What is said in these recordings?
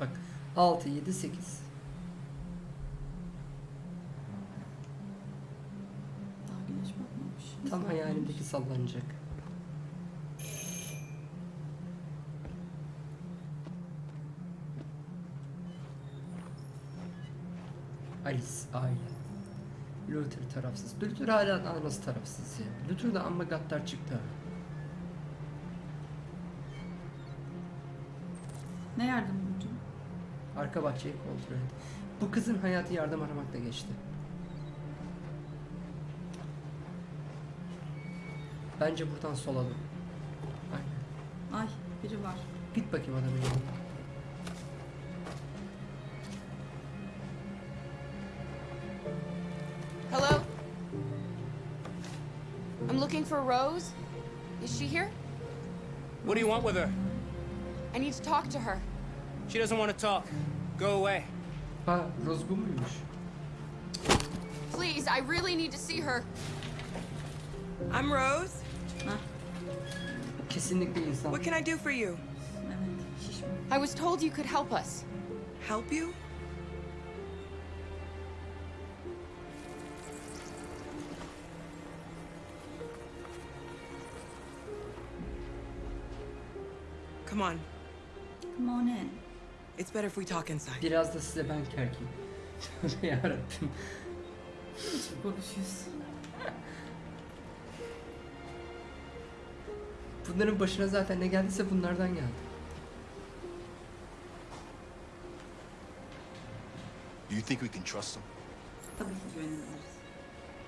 Bak 6, 7, 8. Daha güneş batmamış. Tam hayalimdeki sallanacak. Alice aile. Luther tarafsız. Luther hala daha nasıl tarafsız ya? Luther da amma gaddar çıktı. Ne yardım? Arka bahçeyi kontrol et. Bu kızın hayatı yardım aramakla geçti. Bence buradan sola dön. Aynen. Ay biri var. Git bakayım adamın yanına. Hello? I'm looking for Rose. Is she here? What do you want with her? I need to talk to her. She doesn't want to talk. Go away. Ha Rozgun muymuş? Please, I really need to see her. I'm Rose. Hah Kesinlikle insan. What can I do for you? I was told you could help us. Help you? Come on. It's better if we talk inside. Biraz da size ben. Tövbe yarabbim. Konuşuyorsun. Bunların başına zaten ne geldiyse bunlardan geldi. Do you think we can trust them? Tabii ki güveniliriz.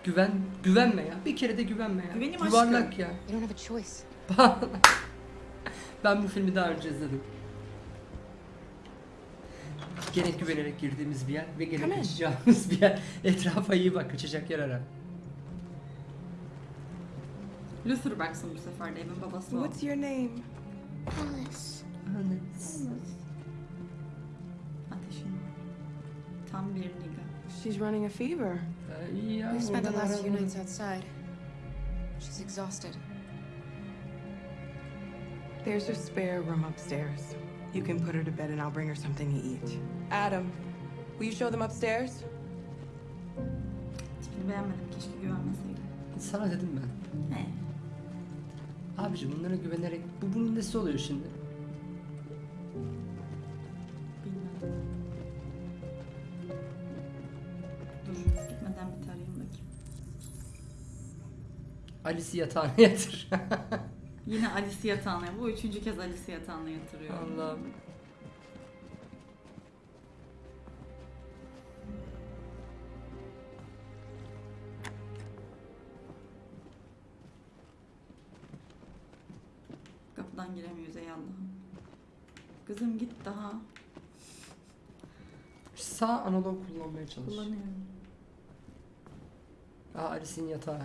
Güven, güvenme ya. Bir kere de güvenme ya. Güvenim Yuvarlak aşkım. ya. You don't have a choice. ben bu filmi daha önce izledim. Gene güvenerek girdiğimiz bir yer ve gene Come in. kaçacağımız bir yer. Etrafa iyi bak, kaçacak yer ara. Luther baksın bu sefer de evin babası o. What's your name? Alice. Ateşin var. Tam bir niga. She's running a fever. Ay ya, We spent the oradan last few nights outside. She's exhausted. There's a spare room upstairs. You can put her to bed and I'll bring her something to eat. Adam, will you show them upstairs? Tipini beğenmedim keşke güvenmeseydim. Sana dedim ben. He. Abicim bunlara güvenerek bu bunun nesi oluyor şimdi? Bilmiyorum. Dur gitmeden bir tarayayım bakayım. Alice'i yatağına yatır. Yine Alice'i yatağına. Bu üçüncü kez Alice'i yatağına yatırıyor. Allah'ım. Kapıdan giremiyoruz ey Allah'ım. Kızım git daha. Sağ analog kullanmaya çalış. Kullanıyorum. Aa Alice'in yatağı.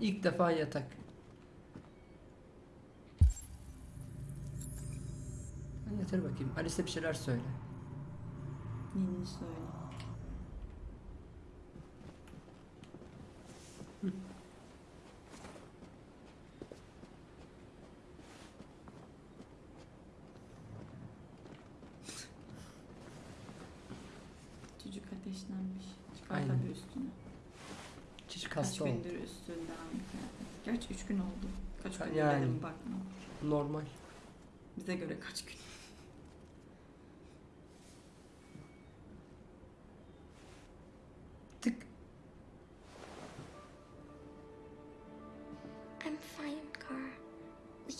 İlk defa yatak. Yatır bakayım. Alice'e bir şeyler söyle. Ninni söyle. Çocuk ateşlenmiş. Çıkar Aynen. tabii üstüne. Çocuk Kaç hasta oldu. gündür üstünde aynı kıyafet. Gerçi üç gün oldu. Kaç gün Yani. dedim bakma. Normal. Bize göre kaç gün.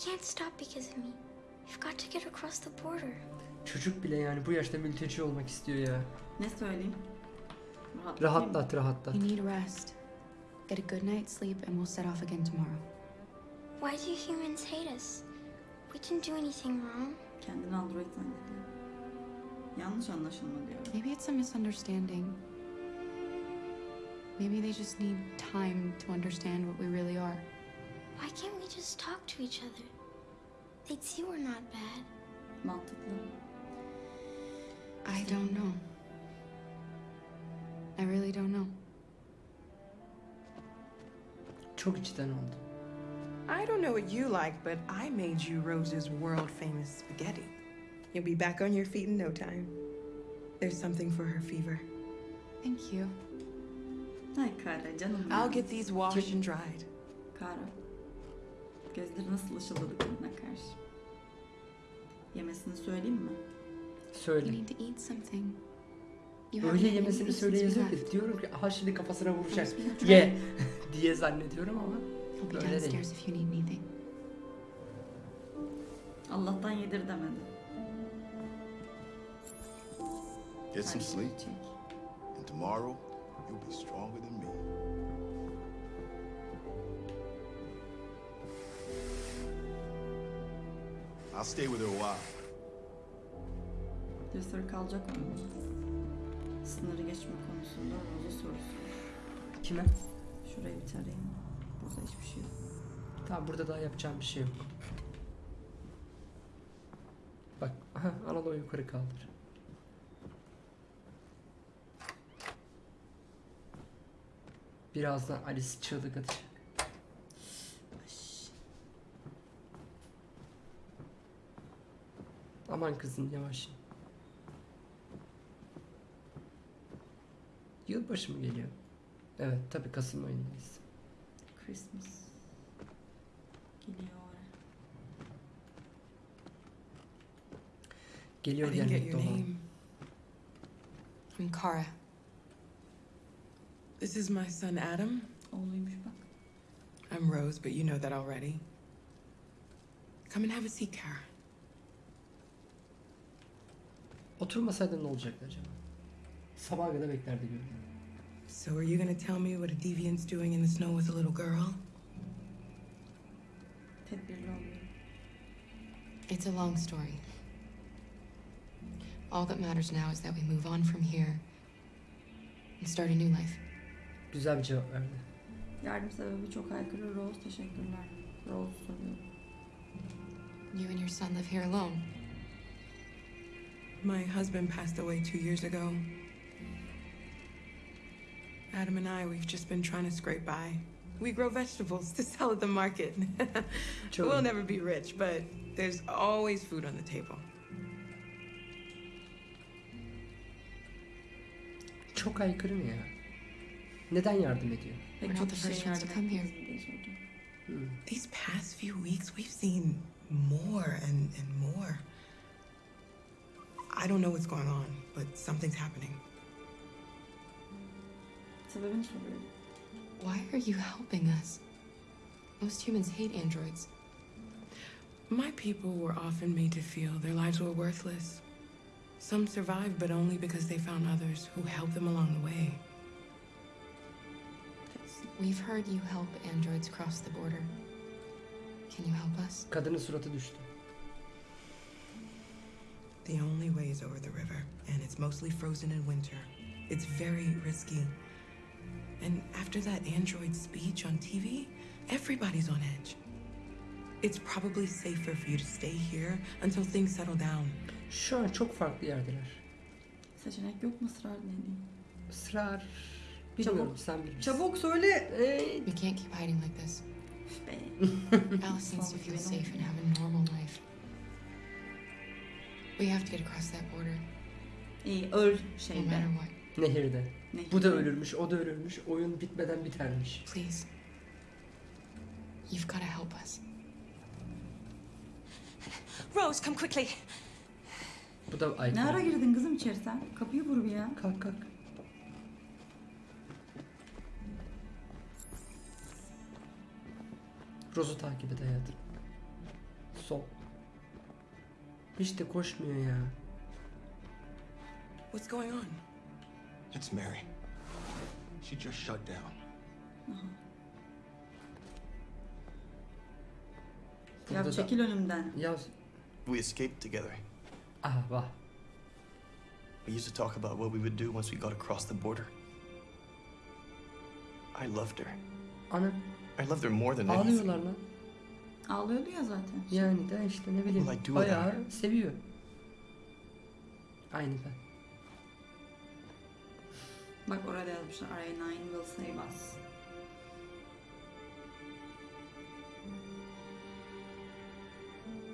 Can't stop because of me. We've got to get across the border. Çocuk bile yani bu yaşta mülteci olmak istiyor ya. Ne söyleyeyim? Rahatlatayım mı? Rahatlat rahatlat. You need rest. Get a good night's sleep, and we'll set off again tomorrow. Why do humans hate us? We didn't do anything wrong. Kendini android zannediyor. Yanlış anlaşılma diyor. Maybe it's a misunderstanding. Maybe they just need time to understand what we really are. Why can't we just talk to each other? They'd see we're not bad. Mantıklı. I don't know. I really don't know. Çok içten oldu. I don't know what you like, but I made you Rose's world famous spaghetti. You'll be back on your feet in no time. There's something for her fever. Thank you. Ay Kara canım ya. I'll get these washed and dried. Kara. Gözleri nasıl ışıldadı kadına karşı. Yemesini söyleyeyim mi? You Söyle. need to eat something. You haven't Öyle yemesini anything söyle since we yazıyor ki diyorum ki aha şimdi kafasına vuracak. Ye diye zannediyorum ama I'll be öyle değil. Allah'tan yedir demedi. Get some sleep, and tomorrow you'll be stronger than me. I'll stay with her a while. Cesur kalacak onunla. Sınırı geçme konusunda Rose'a soru sor. Kime? Şurayı bir tarayayım. Burada hiçbir şey yok. Tamam burada daha yapacağım bir şey yok. Bak aha Anadolu yukarı kaldır. Birazdan Alice çığlık atacak. Aman kızım yavaş. Yılbaşı mı geliyor? Evet tabi Kasım ayındayız. Christmas. Geliyor Geliyor didn't get gelmekte your olan. name. I'm Kara. This is my son Adam. Oğluymuş bak. I'm Rose, but you know that already. Come and have a seat, Kara. Oturmasaydın ne olacaktı acaba? Sabaha kadar beklerdi görüyorum. So, are you gonna tell me what a deviant's doing in the snow with a little girl? Tedbirli. It's a long story. All that matters now is that we move on from here and start a new life. Güzel bir cevap verdi. Yardım sebebi çok aykırı. Rose teşekkürler. Rose soruyor. You and your son live here alone. My husband passed away two years ago. Adam and I, we've just been trying to scrape by. We grow vegetables to sell at the market. Çok we'll never be rich, but there's always food on the table. Çok aykırı mı ya? Neden yardım ediyor? We're not the kişiye first ones to yardım come here. etmenizi diye sordu. Hmm. These past few weeks, we've seen more and, and more. I don't know what's going on, but something's happening. Sebebini soruyor. Why are you helping us? Most humans hate androids. My people were often made to feel their lives were worthless. Some survived, but only because they found others who helped them along the way. We've heard you help androids cross the border. Can you help us? Kadının suratı düştü. The only way is over the river, and it's mostly frozen in winter. It's very risky. And after that android speech on TV, everybody's on edge. It's probably safer for you to stay here until things settle down. Şu an çok farklı yerdeler. Seçenek yok mu ısrar ne diyeyim? Israr... Çabuk. Bilmiyorum sen bilirsin. Çabuk söyle. Ee, We can't keep hiding like this. Alice needs to feel safe and have a normal life. We have to get across that border, İyi öl no şeyde. matter what. Nehirde. Nehirde. Bu da ölürmüş, o da ölürmüş. Oyun bitmeden bitermiş. Please. You've got to help us. Rose, come quickly. Bu da Ne ara girdin kızım içeri sen? Kapıyı vur bir ya. Kalk kalk. Rose'u takip et hayatım. Hiç de koşmuyor ya. What's going on? It's Mary. She just shut down. Ya Burada da- çekil önümden. Ya We escaped together. aha bak. We used to talk about what we would do once we got across the border. I loved her. Ana I loved her more than anything. ağlıyorlar lan. Ağlıyordu ya zaten. Yani de işte ne bileyim. Well, I do Bayağı that. seviyor. Aynı ben. Bak orada yazmışlar. RA9 will save us.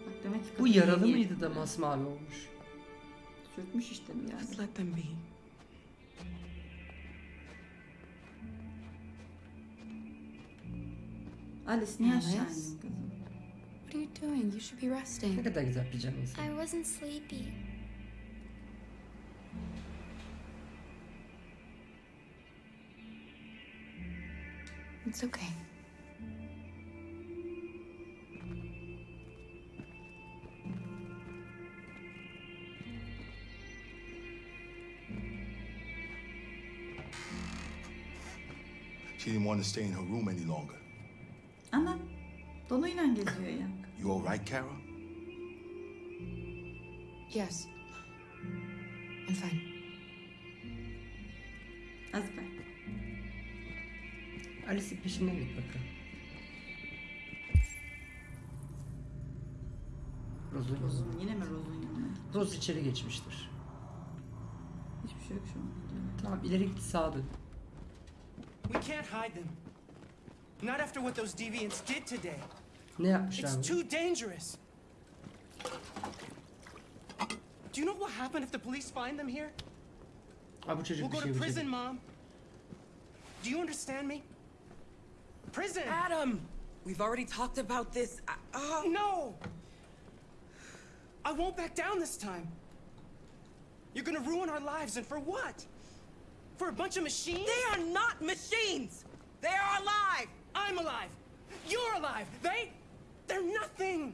Bak demek ki Bu kadın yaralı iyi. mıydı da masmavi olmuş? Çökmüş işte bir yerde. Just let them be. Alice niye aşağı indin kızım? You doing? You should be Ne resting. kadar güzel pijaması. I wasn't sleepy. It's okay. She didn't want to stay in her room any longer. Ana. Donuyla geziyor ya. You all right, Kara? Yes. I'm fine. Az be. Alice'in peşinden git bakalım. Rose'un Rozun yine mi Rozun yanına? Rose içeri geçmiştir. Hiçbir şey yok şu an. Tamam ileri git sağa dön. We can't hide them. Not after what those deviants did today. Ne yapmışlar It's mı? too dangerous. Do you know what happens if the police find them here? Aa, bu We'll go şey to prison, yapacak. Mom. Do you understand me? Prison! Adam! We've already talked about this. I, oh. No! I won't back down this time. You're gonna ruin our lives, and for what? For a bunch of machines? They are not machines! They are alive! I'm alive! You're alive! They... They're nothing!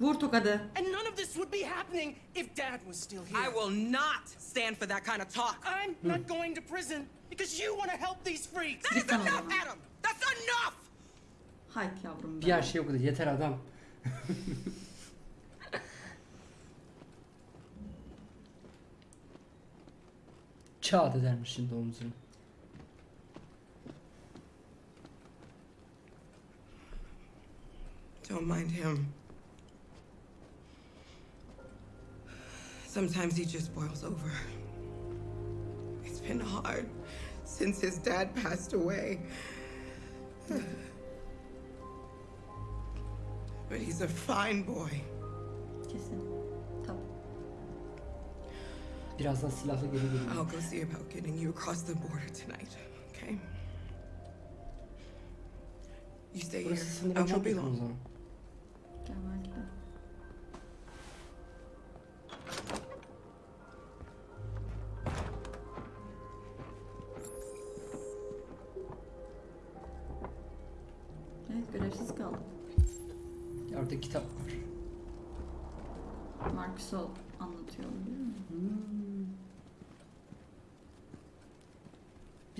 Vur tokadı. And none of this would be happening if Dad was still here. I will not stand for that kind of talk. I'm not going to prison because you want to help these freaks! That is enough. Adam! That's enough! Hayt yavrum Bir her şey okudu. Yeter adam. Çağat edermiş şimdi omzunu. Don't mind him. Sometimes he just boils over. It's been hard since his dad passed away. But he's a fine boy. Kesin. Tabii. Birazdan silahla geri geliyor. I'll go see about getting you across the border tonight, okay? You stay here. Burası I won't be yakın long.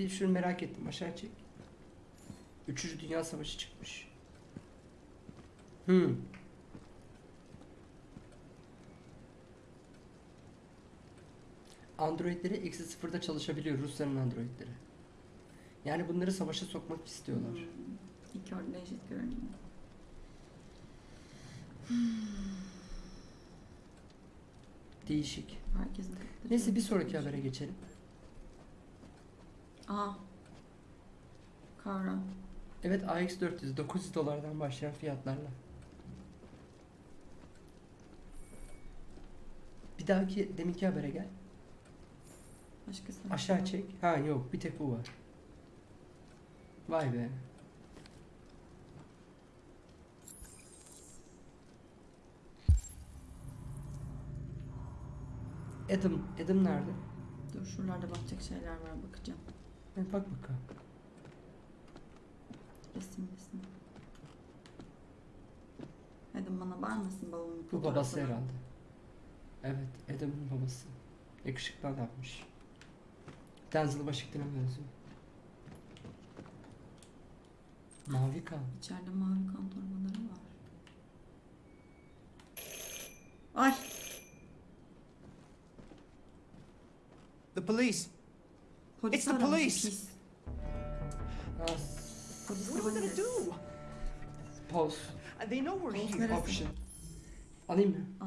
Bir şunu merak ettim. Aşağı çek. Üçüncü Dünya Savaşı çıkmış. Hmm. Androidleri eksi sıfırda çalışabiliyor Rusların Androidleri. Yani bunları savaşa sokmak istiyorlar. Hmm. İki orada eşit görünüyor. Değişik. Herkesin Neyse bir sonraki habere geçelim. Aa. Kara. Evet AX400 900 dolardan başlayan fiyatlarla. Bir dahaki deminki habere gel. Başkası. Aşağı çek. Ha yok bir tek bu var. Vay be. Adam, Adam nerede? Dur şuralarda bakacak şeyler var bakacağım. Bir bak bakalım. Resim resim. Adam bana bağırmasın babamın Bu babası herhalde. Evet, Adam'ın babası. Yakışıklı adammış. Denzel Washington'a benziyor. Mavi kan. İçeride mavi kan torbaları var. Ay The police! Polis It's the aramış, police. pis. Ah, Polis What are we gonna do? pause. Uh, They know we're Pause here. neresi? Option. Alayım mı? Al.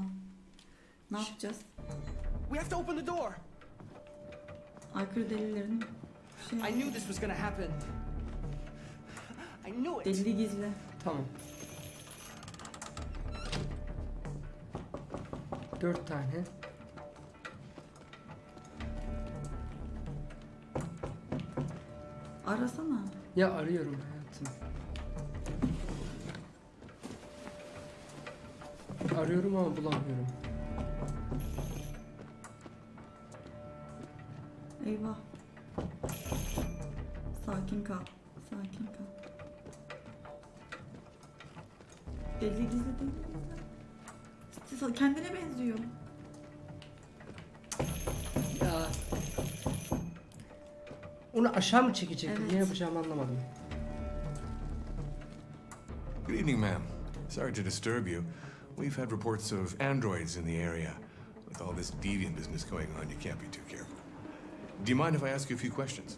Ne yapacağız? We have to open the door. Aykırı delillerin şey I knew this was gonna happen. I knew it. delili gizli. Tamam. Dört tane. Arasana. Ya arıyorum hayatım. Arıyorum ama bulamıyorum. Eyvah. Sakin kal. Sakin kal. Belli gizli değil. Kendine benziyor. Onu aşağı mı çekecektim? Evet. Ne yapacağımı anlamadım. Good evening, ma'am. Sorry to disturb you. We've had reports of androids in the area. With all this deviant business going on, you can't be too careful. Do you mind if I ask you a few questions?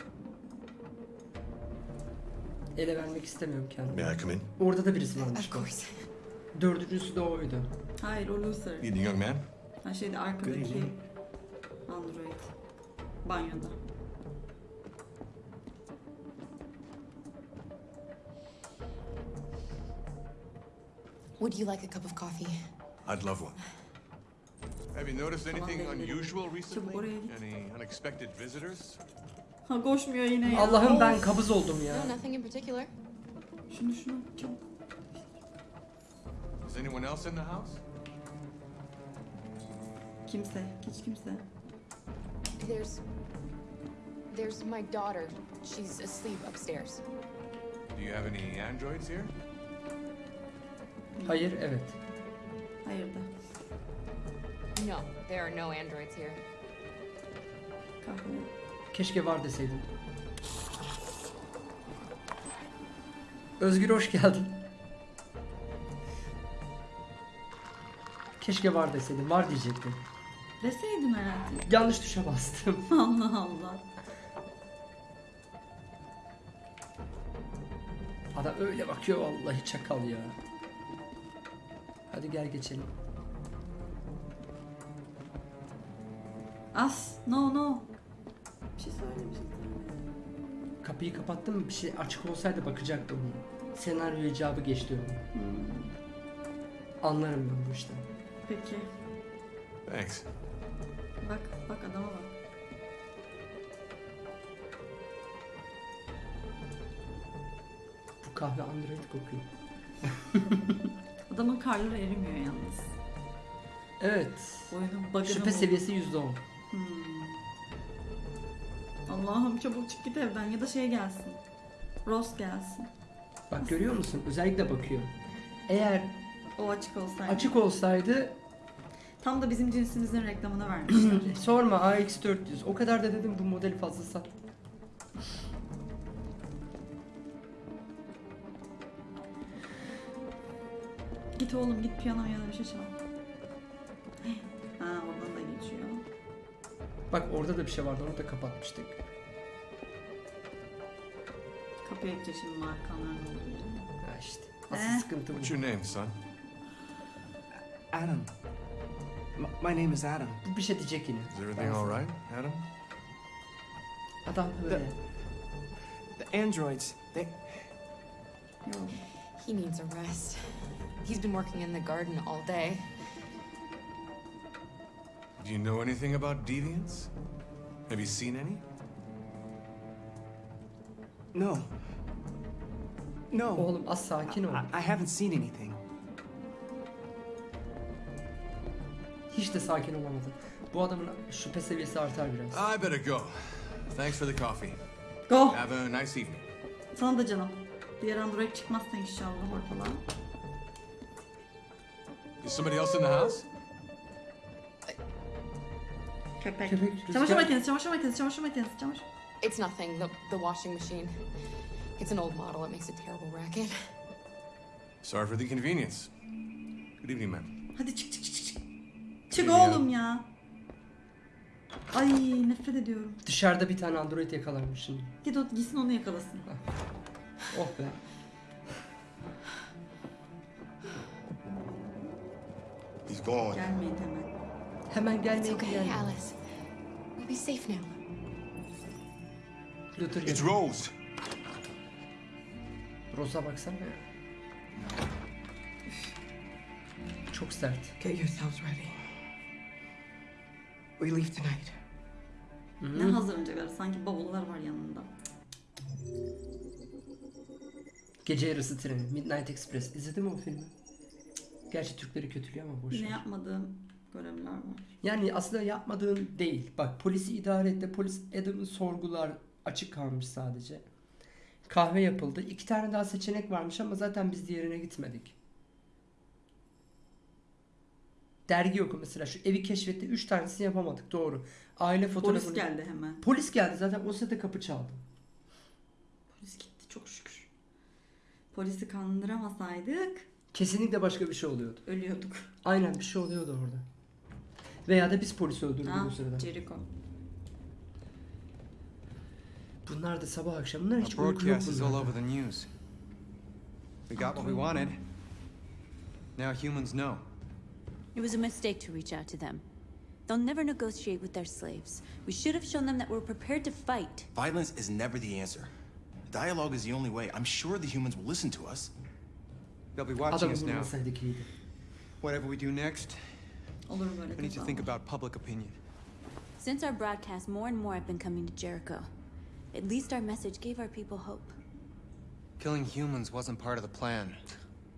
Ele vermek istemiyorum kendimi. May I come in? Orada da birisi varmış. Of course. Dördüncüsü de oydu. Hayır o Lucer. Good evening, young man. Ha şeyde arkadaki Android. Banyoda. Would you like a cup of coffee? I'd love one. Have you noticed anything unusual recently? Any unexpected visitors? Ha koşmuyor yine ya. Allah'ım ben kabız oldum ya. No, nothing in particular. Şunu şunu çabuk. Is anyone else in the house? Kimse. Hiç kimse. There's. There's my daughter. She's asleep upstairs. Do you have any androids here? Hayır, evet. Hayır da. No, there are no androids here. Kahve. Keşke var deseydim. Özgür hoş geldin. Keşke var deseydim. Var diyecektim. Deseydin herhalde. Yanlış tuşa bastım. Allah Allah. Adam öyle bakıyor vallahi çakal ya. Hadi gel geçelim. As. No no. Bir şey söyle bir şey söyle. Kapıyı kapattım mı bir şey açık olsaydı bakacaktım. Senaryo icabı geçti onu. Hmm. Anlarım ben bu işten. Peki. Thanks. Bak bak adama bak. Bu kahve android kokuyor. Adamın karları erimiyor yalnız. Evet. Oyunun bug'ını Şüphe bul. seviyesi %10. Hmm. Allah'ım çabuk çık git evden ya da şey gelsin. Ross gelsin. Bak görüyor musun? Özellikle bakıyor. Eğer O açık olsaydı. açık olsaydı Tam da bizim cinsimizin reklamını vermişler. sorma AX400. O kadar da dedim bu modeli fazla sat. Git oğlum git piyano ya da bir şey çal. Ha oradan da geçiyor. Bak orada da bir şey vardı onu da kapatmıştık. Kapıya gidecek şimdi markanların olduğu yere. Ha işte. Asıl Eh. sıkıntı bu. What's your name, son? Adam. My name is Adam. Bu bir şey diyecek yine. Is everything all right, Adam? Adam böyle. The androids, they. Yok. He needs a rest. He's been working in the garden all day. Do you know anything about deviants? Have you seen any? No. No. Oğlum az sakin ol. I, I haven't seen anything. Hiç de sakin olamadı. Bu adamın şüphe seviyesi artar biraz. I better go. Thanks for the coffee. Go. Have a nice evening. Sana da canım. Diğer android çıkmazsa inşallah ortalığa. Is somebody else in the house? Köpek. Köpek, Çamaşır rüzgar. makinesi, çamaşır makinesi, çamaşır makinesi, çamaşır. It's nothing. The the washing machine. It's an old model. It makes a terrible racket. Sorry for the inconvenience. Good evening, ma'am. Hadi çık çık çık çık. çık. Oğlum ya. Ay nefret ediyorum. Dışarıda bir tane android yakalanmış şimdi. Git o gitsin onu yakalasın. Oh be. He's gone. Gelmeyin hemen. Hemen It's gelmeyin okay, gelmeyin. Alice. We'll be safe now. Luther It's gel. Rose. Rosa baksana ya. Çok sert. Get yourselves ready. We leave tonight. Ne hazırlanacaklar? Sanki bavullar var yanında. Gece yarısı treni. Midnight Express. İzledin mi o filmi? Gerçi Türkleri kötülüyor ama boş Yine ver. yapmadığım görevler var. Yani aslında yapmadığın değil. Bak polisi idare etti. Polis Adam'ın sorgular açık kalmış sadece. Kahve yapıldı. İki tane daha seçenek varmış ama zaten biz diğerine gitmedik. Dergi oku mesela şu evi keşfetti. Üç tanesini yapamadık doğru. Aile fotoğrafını... Polis geldi hemen. Polis geldi zaten o sırada kapı çaldı. Polis gitti çok şükür. Polisi kandıramasaydık Kesinlikle başka bir şey oluyordu. ölüyorduk. Aynen bir şey oluyordu orada. Veya da biz polisi öldürdük Ha, o sırada. Jericho. Bunlar da sabah akşam. Bunlar hiç uyku yok is all bunlarda. over the news. We got what we wanted. Now humans know. It was a mistake to reach out to them. They'll never negotiate with their slaves. We should have shown them that we're prepared to fight. Violence is never the answer. Dialogue is the only way. I'm sure the humans will listen to us. They'll be watching us now. Whatever we do next, Olur we need to think about public opinion. Since our broadcast, more and more have been coming to Jericho. At least our message gave our people hope. Killing humans wasn't part of the plan.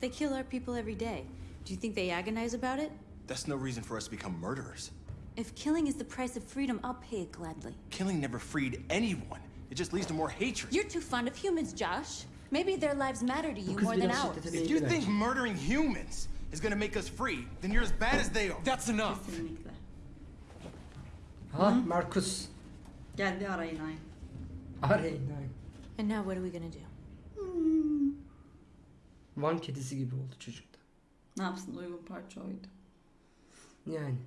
They kill our people every day. Do you think they agonize about it? That's no reason for us to become murderers. If killing is the price of freedom, I'll pay it gladly. Killing never freed anyone. It just leads to more hatred. You're too fond of humans, Josh. Maybe their lives matter to you more than ours. If you think murdering humans is gonna make us free, then you're as bad as they are. That's enough. Kesinlikle. Ha Markus. Gel bir arayın ay. Arayın arayın. And now what are we gonna do? Van kedisi gibi oldu çocukta. Ne yapsın uygun parça oydu. Yani.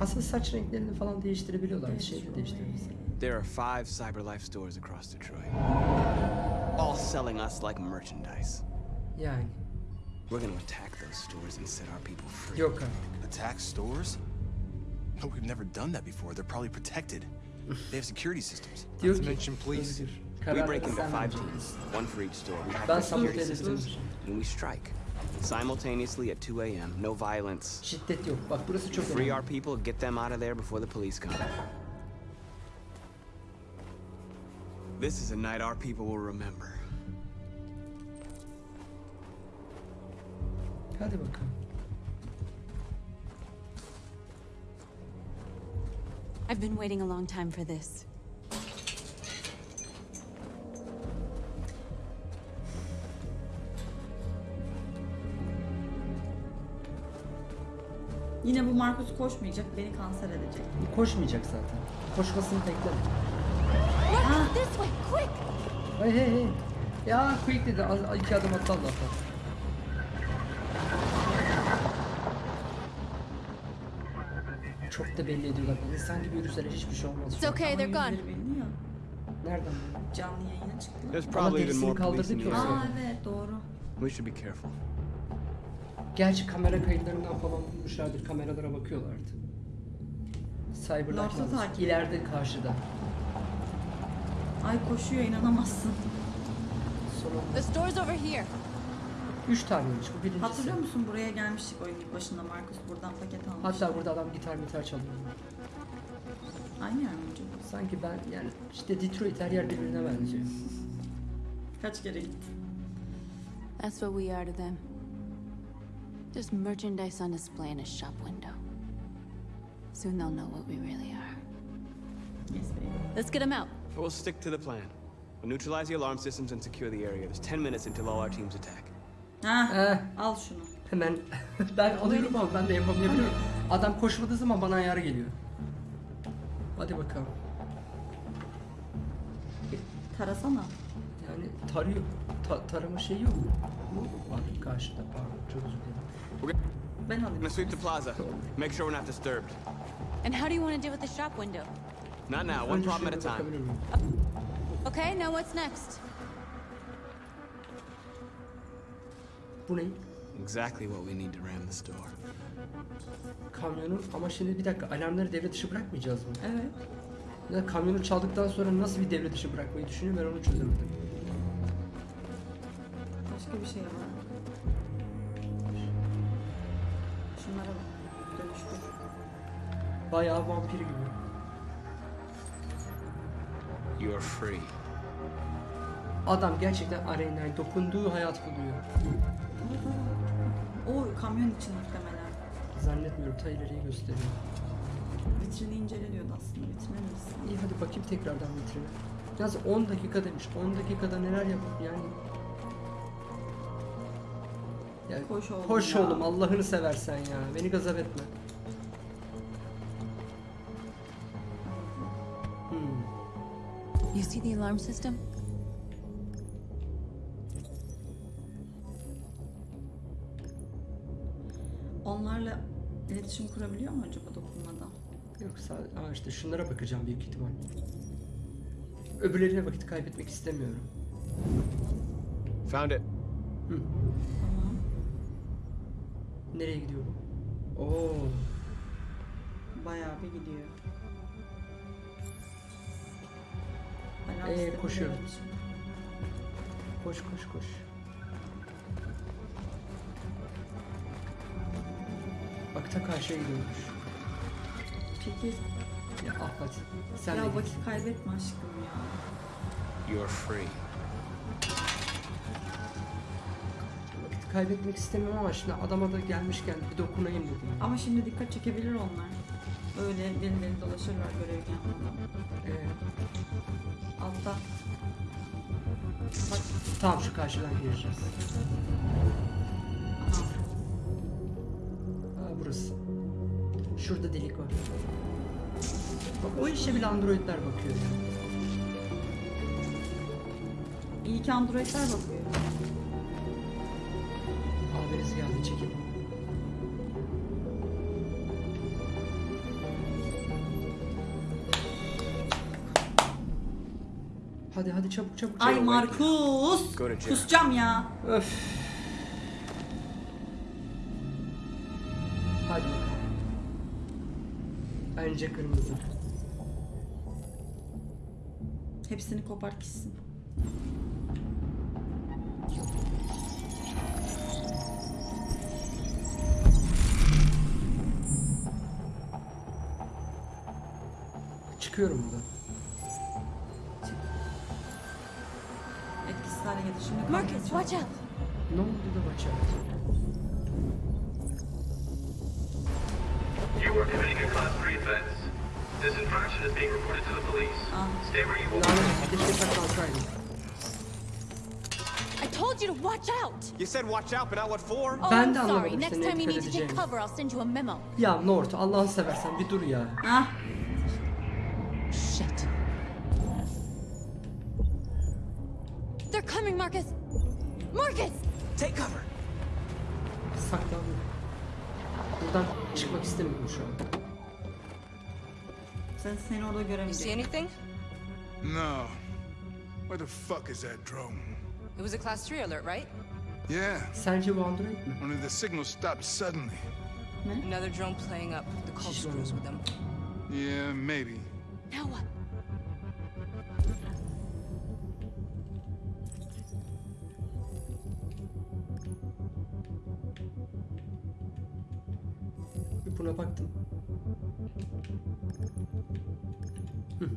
Aslında saç renklerini falan değiştirebiliyorlar. Bir şey de değiştirebilirsin. There are five CyberLife stores across Detroit, all selling us like merchandise. Yani. We're gonna attack those stores and set our people free. Yok artık. Attack stores? No, we've never done that before. They're probably protected. They have security systems. Diyor Not to ki. mention police. We break into five teams, one for each store. We have Ben the sabote security systems, and we strike. Simultaneously at 2 a.m., no violence. Şiddet yok. Bak burası çok Free our people, get them out of there before the police come. This is a night our people will remember. Hadi bakalım. I've been waiting a long time for this. Yine bu Markus koşmayacak, beni kanser edecek. Koşmayacak zaten. Koşmasını bekleme. This way, quick! Hey hey hey. Ya quick dedi. Az, iki adım attı Allah'tan. Çok da belli ediyorlar. İnsan gibi yürüseler hiçbir şey olmaz. It's okay, they're gone. Ya. Nereden? Canlı yayına çıktılar. There's Ama probably even derisini more police kaldırdı in the o area. Aa evet doğru. We should be careful. Gerçi kamera kayıtlarından falan bulmuşlardır. Kameralara bakıyorlardı. Cyberlife North'u Mağazası. takip. İleride karşıda. Ay koşuyor inanamazsın. The store's over here. Üç taneymiş bu birincisi. Hatırlıyor musun buraya gelmiştik oyun başında Markus buradan paket almış. Hatta burada adam gitar gitar çalıyor. Aynı yer mi acaba? Sanki ben yani işte Detroit her yer birbirine benziyor. Kaç kere gittim. That's what we are to them. Just merchandise on display in a shop window. Soon they'll know what we really are. Yes baby. Let's get them out. We'll stick to the plan. We'll neutralize the alarm systems and secure the area. There's 10 minutes until all our teams attack. Ha, Eh, al şunu. hemen ben alıyorum ama ben de yapamayabiliyorum. Adam koşmadığı zaman bana ayar geliyor. Hadi bakalım. Tarasana. Yani tarıyor. Ta- tarama şeyi yok. Bu var karşıda pardon çok özür dilerim. Ben I'm alayım. gonna sweep the plaza. Make sure we're not disturbed. And how do you want to deal with the shop window? Not now, one problem at a time. Okay, now what's next? Bu ne? Exactly what we need to ram the store. Kamyonu ama şimdi bir dakika alarmları devre dışı bırakmayacağız mı? Evet. Ya kamyonu çaldıktan sonra nasıl bir devre dışı bırakmayı düşünüyor ben onu çözemedim. Başka bir şey var. Şunlara bak. Dönüştür. Bayağı vampir gibi. You're free. Adam gerçekten Arena'ya dokunduğu hayat buluyor. O kamyon için muhtemelen. Zannetmiyorum ta ileriyi gösteriyor. Vitrini incele diyordu aslında. Vitrine misin? İyi hadi bakayım tekrardan vitrine. Yalnız 10 dakika demiş. 10 dakikada neler yapıp yani. Ya, Koş oğlum Koş ya. oğlum Allah'ını seversen ya. Beni gazap etme. See the alarm system? Onlarla iletişim kurabiliyor mu acaba dokunmadan? Yok sadece Aa işte şunlara bakacağım büyük ihtimal. Öbürlerine vakit kaybetmek istemiyorum. Found it. Tamam. Nereye gidiyor bu? Oo. Bayağı bir gidiyor. Ee, sistemi koşuyorum. Koş koş koş. Bak ta karşıya gidiyormuş. Çekil. Ya ah hadi. Sen de ya git. vakit kaybetme aşkım ya. You're free. Vakit kaybetmek istemiyorum ama şimdi adama da gelmişken bir dokunayım dedim. Ama şimdi dikkat çekebilir onlar. Öyle deli deli dolaşırlar görev yapmadan. Ee, Altta. bak tamam şu karşıdan gireceğiz. Aha. Aa, burası. Şurada delik var. Bak o işe bile androidler bakıyor. İyi ki androidler bakıyor. Hadi çabuk çabuk. Ay çabuk. Markus! Kusacağım ya. Öf. Hadi. Bence kırmızı. Hepsini kopart gitsin. Çıkıyorum buradan. Lanet. I told you to watch out! You said watch out, but not what for? Oh, Ben de sorry. anlamadım Next seni time you dikkat need to take edeceğimi. cover, I'll send you a memo. Ya Nort Allah'ını seversen bir dur ya. Ah. Shit. They're coming, Marcus! Marcus! Take cover. Saklandım. Buradan çıkmak istemiyorum şu an. Sen seni orada göremeyecek. Anything? No. Where the fuck is that drone? It was a class 3 alert, right? Yeah, Sence bu android mi? only the signal stopped suddenly. Another drone playing up the call screws with them. Yeah, maybe. Now what? Buna baktım. Hı.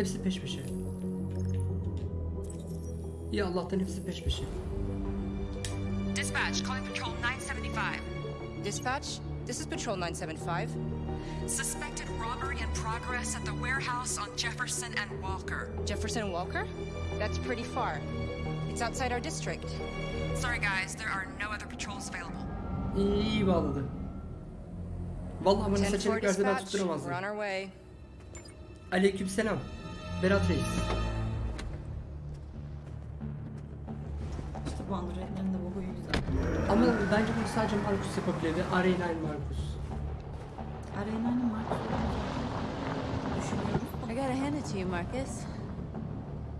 Hepsi peş peşe. Ya Allah'tan hepsi peş peşe. Dispatch, calling Patrol 975. Dispatch, this is Patrol 975. Suspected robbery in progress at the warehouse on Jefferson and Walker. Jefferson and Walker? That's pretty far. It's outside our district. Sorry, guys, there are no other patrols available. İyi, iyi bağladı. Vallahi bana seçenek verse ben dispatch, tutturamazdım. we're on our way. Aleykümselam. Berat Reis. İşte bu androidlerin de bu huyu güzel. Ama bence bunu sadece Markus yapabilir ve Arena. Arena'nın var. Düşünüyoruz. I gotta hand it to you, Marcus.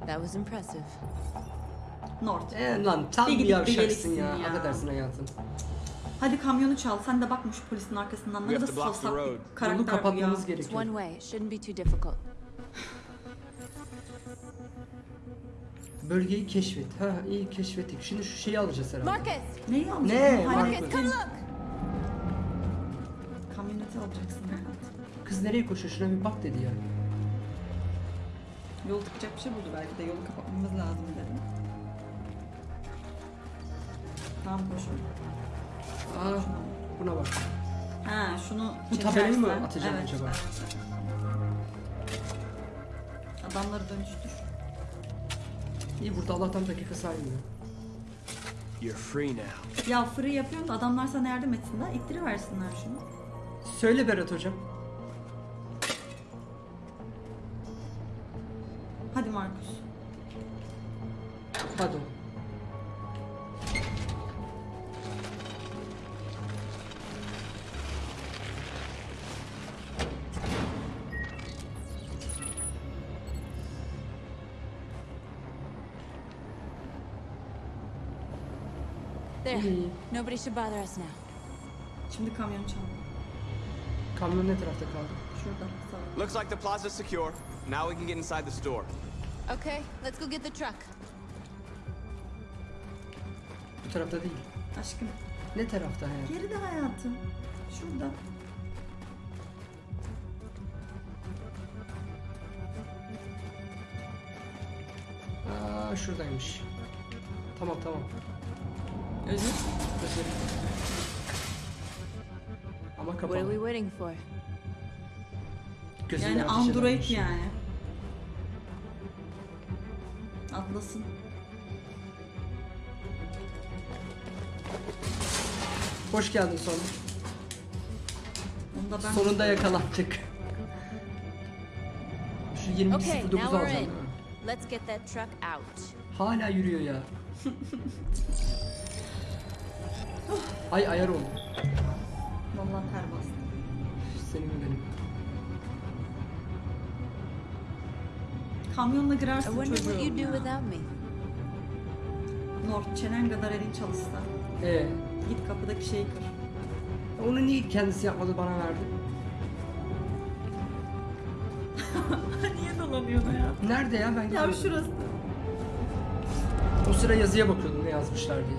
That was impressive. Nort. E lan tam Bir bir yavşaksın ya. ya. Affedersin hayatım. Hadi kamyonu çal. Sen de bakma şu polisin arkasından. Ne have kadar to block the savsak road. bir karakter Yolu bu ya. kapatmamız It's gerekiyor. one way. It shouldn't be too difficult. Bölgeyi keşfet. Ha iyi keşfettik. Şimdi şu şeyi alacağız herhalde. Marcus! Neyi? Ne? Hayır. Marcus, come look! dikkate alacaksın yani. Kız nereye koşuyor? Şuna bir bak dedi ya. Yol tıkacak bir şey buldu belki de yolu kapatmamız lazım dedi. Tamam koşun. Aa, buna bak. Ha şunu Bu tabelayı mı çekersen- atacağım evet, acaba? Adamları dönüştür. İyi burada Allah'tan dakika saymıyor. You're free now. Ya free yapıyorum da adamlar sana yardım etsinler. İttiriversinler şunu. Söyle Berat hocam. Nobody should bother us now. Şimdi kamyon çal. Kamyon ne tarafta kaldı? Şurada. Sağ. Looks like the plaza's secure. Now we can get inside the store. Okay, let's go get the truck. Bu tarafta değil. Aşkım. Ne tarafta hayat? Geride hayatım. Şurada. Aa şuradaymış. Tamam tamam. Özür. Özür. Ama What are kapalı. we waiting for? Gözüne Yani Android edermiş. yani. Atlasın. Hoş geldin sonra. Onu da ben Sonunda yakalattık. Şu 20.09 Okay, now we're alacağım in. Let's get that truck out. Hala yürüyor ya. Ay ayar oldu. Vallahi ter bastı. Senin ve benim. Kamyonla I girersin wonder what çocuğum you'd do without me. Nord çenen kadar elin çalışsa. Ee, Git kapıdaki şeyi kır. onu niye kendisi yapmadı bana verdi? Niye dolanıyorsun ya? Nerede ya ben Ya görmedim. şurası. O sıra yazıya bakıyordum ne yazmışlar diye.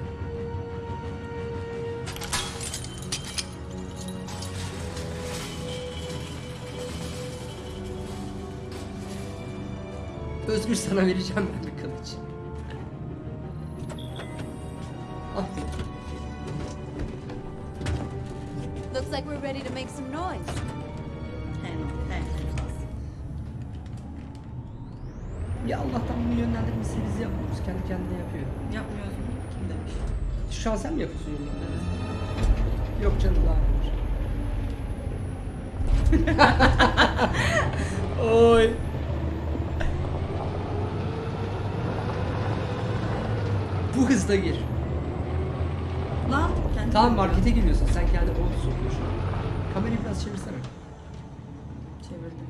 Özgür sana vereceğim ben bir kılıç. Al. Looks like we're ready to make some noise. Ya Allah'tan bunu yönlendirmesini biz yapmıyoruz. Kendi kendine yapıyor. Yapmıyoruz mu? Kim demiş? Şu an sen mi yapıyorsun yönlendirmesini? Yok canım daha. Oy. Bu hızda gir. Lan kendi Tamam markete giriyorsun. Sen kendi onu sokuyorsun. Kamerayı biraz çevirsene. Çevirdim.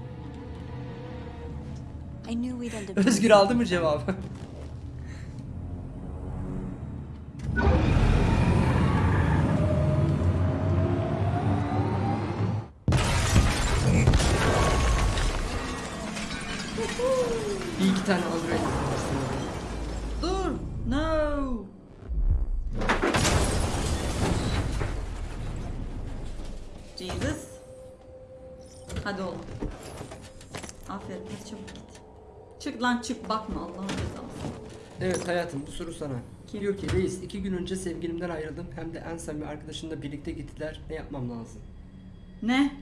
I knew we'd end up. Özgür aldı mı cevabı? Lan çık bakma Allah'ın cezası. Evet hayatım bu soru sana. Kim? Diyor ki reis iki gün önce sevgilimden ayrıldım hem de en samimi arkadaşımla birlikte gittiler. Ne yapmam lazım? Ne?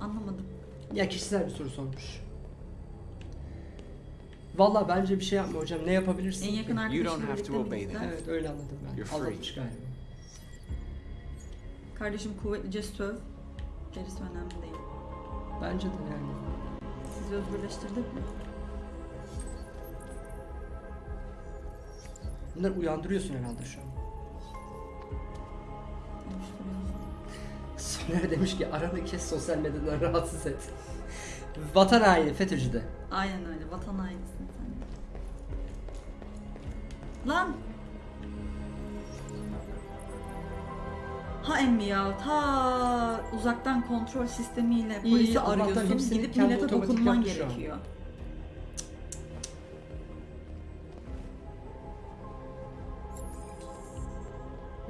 Anlamadım. Ya kişisel bir soru sormuş. Valla bence bir şey yapma hocam. Ne yapabilirsin? En yakın arkadaşınla don't have to birlikte mi obey gittiler? Evet öyle anladım ben. You're free. Aldatmış galiba. Kardeşim kuvvetlice söv. Gerisi önemli değil. Bence de yani. Sizi özgürleştirdik mi? Bunları uyandırıyorsun herhalde şu an. Soner demiş ki aranı kes sosyal medyadan rahatsız et. Vatan haini FETÖ'cü de. Aynen öyle. Vatan hainisin sen. Lan! Ha emmi ya ta uzaktan kontrol sistemiyle İyi, polisi Allah'tan arıyorsun hepsini gidip kendi millete otomatik dokunman yaptı şu an. gerekiyor.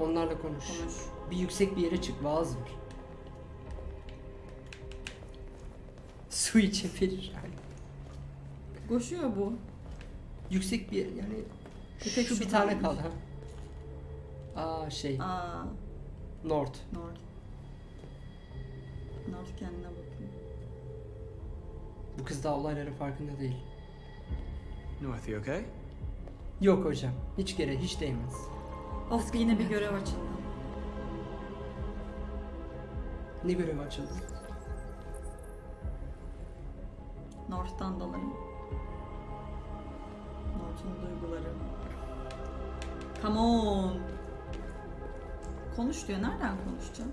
Onlarla konuş. Konuş. Bir yüksek bir yere çık vaaz ver. Su içebilir yani. Koşuyor bu. Yüksek bir yer yani. Bir tek şu bir tane kaldı ha. Aa şey. Aa, North. North. North kendine bakıyor. Bu kız daha olayların farkında değil. North, you okay? Yok hocam. Hiç gere hiç değmez. Of yine bir görev açıldı. Ne görev açıldı? North'tan dolayı. North'un duyguları. Come on. Konuş diyor. Nereden konuşacağım?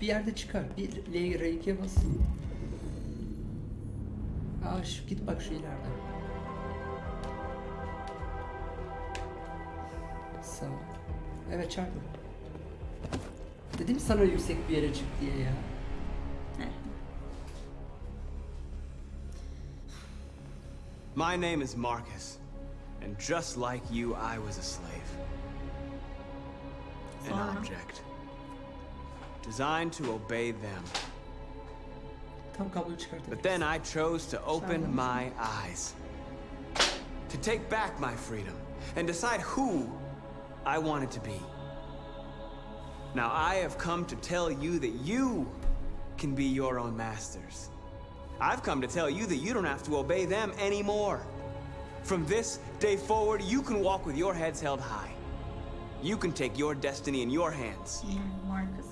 Bir yerde çıkar. Bir L R2'ye bas. Aa şu git bak şu ileride. Sağ ol. Evet çarpı. Dedim sana yüksek bir yere çık diye ya. My name is Marcus, and just like you, I was a slave. An Sonra? object. Designed to obey them. Tam. But then I chose to open my eyes. To take back my freedom and decide who I wanted to be. Now I have come to tell you that you can be your own masters. I've come to tell you that you don't have to obey them anymore. From this day forward, you can walk with your heads held high. You can take your destiny in your hands. Marcus.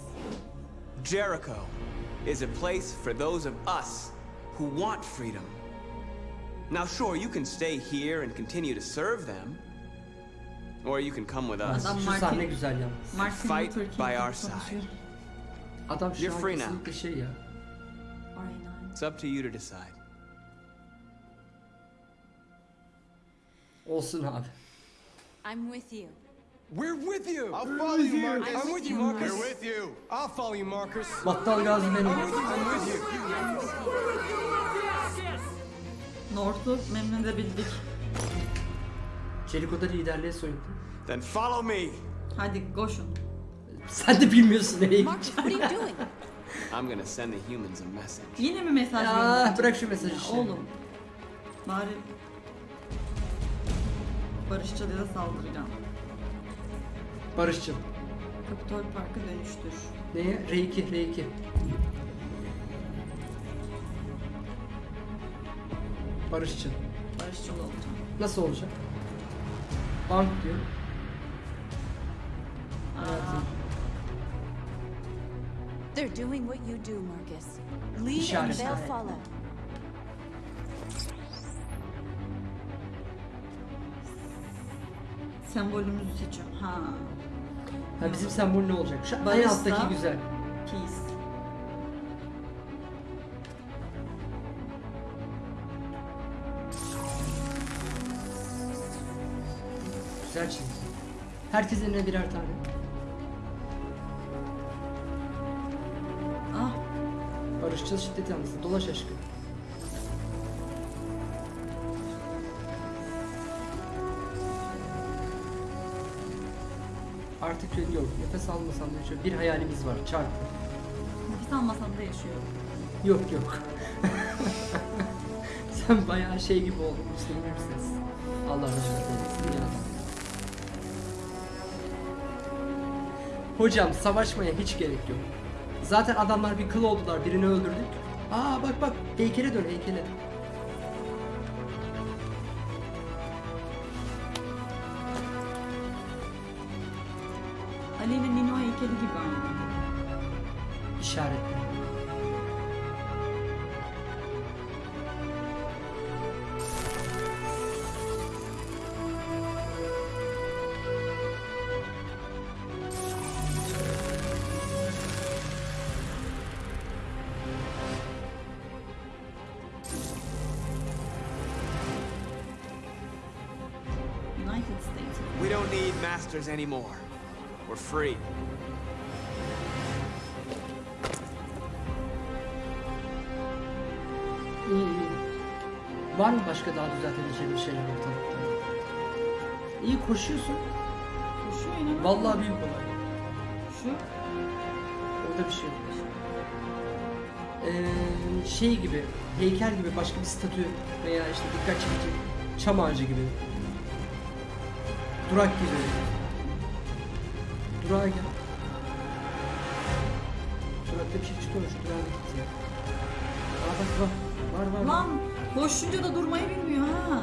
Jericho is a place for those of us who want freedom. Now, sure, you can stay here and continue to serve them, or you can come with us. Adam Şu Martin- sahne güzel yalnız. Martin Fight Luther King by gibi our konuşuyor. side. Adam şu You're an free now. kesinlikle şey ya. It's up to you to decide. Olsun abi. I'm with you. We're with you. I'll follow you, Marcus. I'm with you, Marcus. We're with you. I'll follow you, Marcus. Battal gazi benim. I'm with you. North'u memnun edebildik. Jericho'da liderliğe soyundu. Then follow me. Hadi koşun. Sen de bilmiyorsun nereye Marcus, what are you doing? I'm gonna send the humans a message. Yine mi mesaj Ya, gönderecek? bırak şu mesajı işte. Oğlum. Bari Barışçılığa saldıracağım. Barışçıl. Kapitol Park'a dönüştür. Neye? R2, R2. Barışçıl. Barışçıl olacağım. Nasıl olacak? Bank diyor. They're doing what you do, Marcus. Lead and they'll follow. Sembolümüzü seçiyorum. Ha. Ha bizim sembol ne olacak? Şu en Barışsa- alttaki güzel. Peace. Güzel çizgi. Herkes eline birer tane. Ah. Barışçıl şiddet yanlısı. Dolaş aşkım. Artık şey yok. Nefes almasam da şöyle bir hayalimiz var. Çarpı. Nefes almasam da yaşıyorum. Yok yok. Sen bayağı şey gibi oldun Müslüm. Allah rahmet eylesin Hocam savaşmaya hiç gerek yok. Zaten adamlar bir kıl oldular. Birini öldürdük. Aa bak bak heykele dön heykele. Masters anymore. We're free. İyi iyi. Var mı başka daha düzeltebileceğim şeyler ortalıkta? İyi koşuyorsun. Koşuyor yine. Vallahi büyük olay. Şu. Orada bir şey yok. Ee, şey gibi, heykel gibi başka bir statü veya işte dikkat çekici çam ağacı gibi. Durak gibi. Durağa gel. Durakta bir şey çıkıyormuş. Durağa git ya. Aa bak. Var var. var. Lan koşunca da durmayı bilmiyor ha.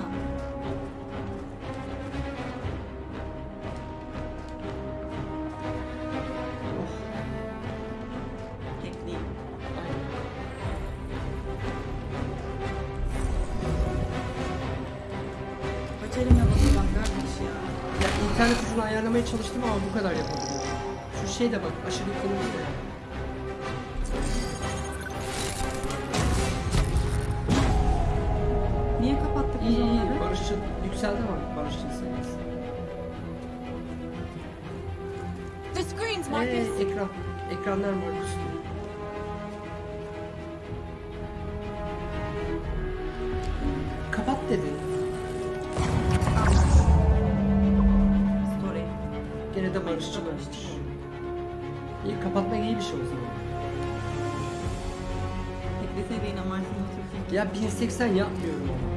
Ya internet hızını ayarlamaya çalıştım ama bu kadar yapabiliyorum. Şey de bak aşırı de. Niye kapattık biz İyi iyi. onları? Barışçıl yükseldi ama Barışçıl seviyesi. The screens, Ee, Marcus! ekran. Ekranlar üstü. Kapat dedi. Story. Gene de barışçıl olmuş. İyi kapatmak iyi bir şey o zaman. Ekleseydin ama Martin'in Türkiye. Ya 1080 yapmıyorum ama.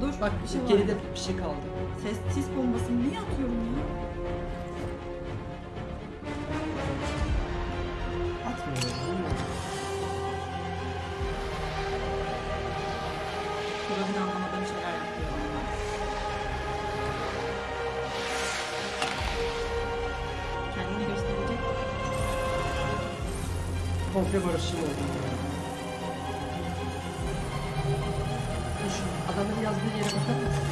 Dur Bak bir şey var. geride bir şey kaldı. Ses sis bombasını niye atıyorum ya? Barışçıl. Dur şu adamın yazdığı yere bakar mısın?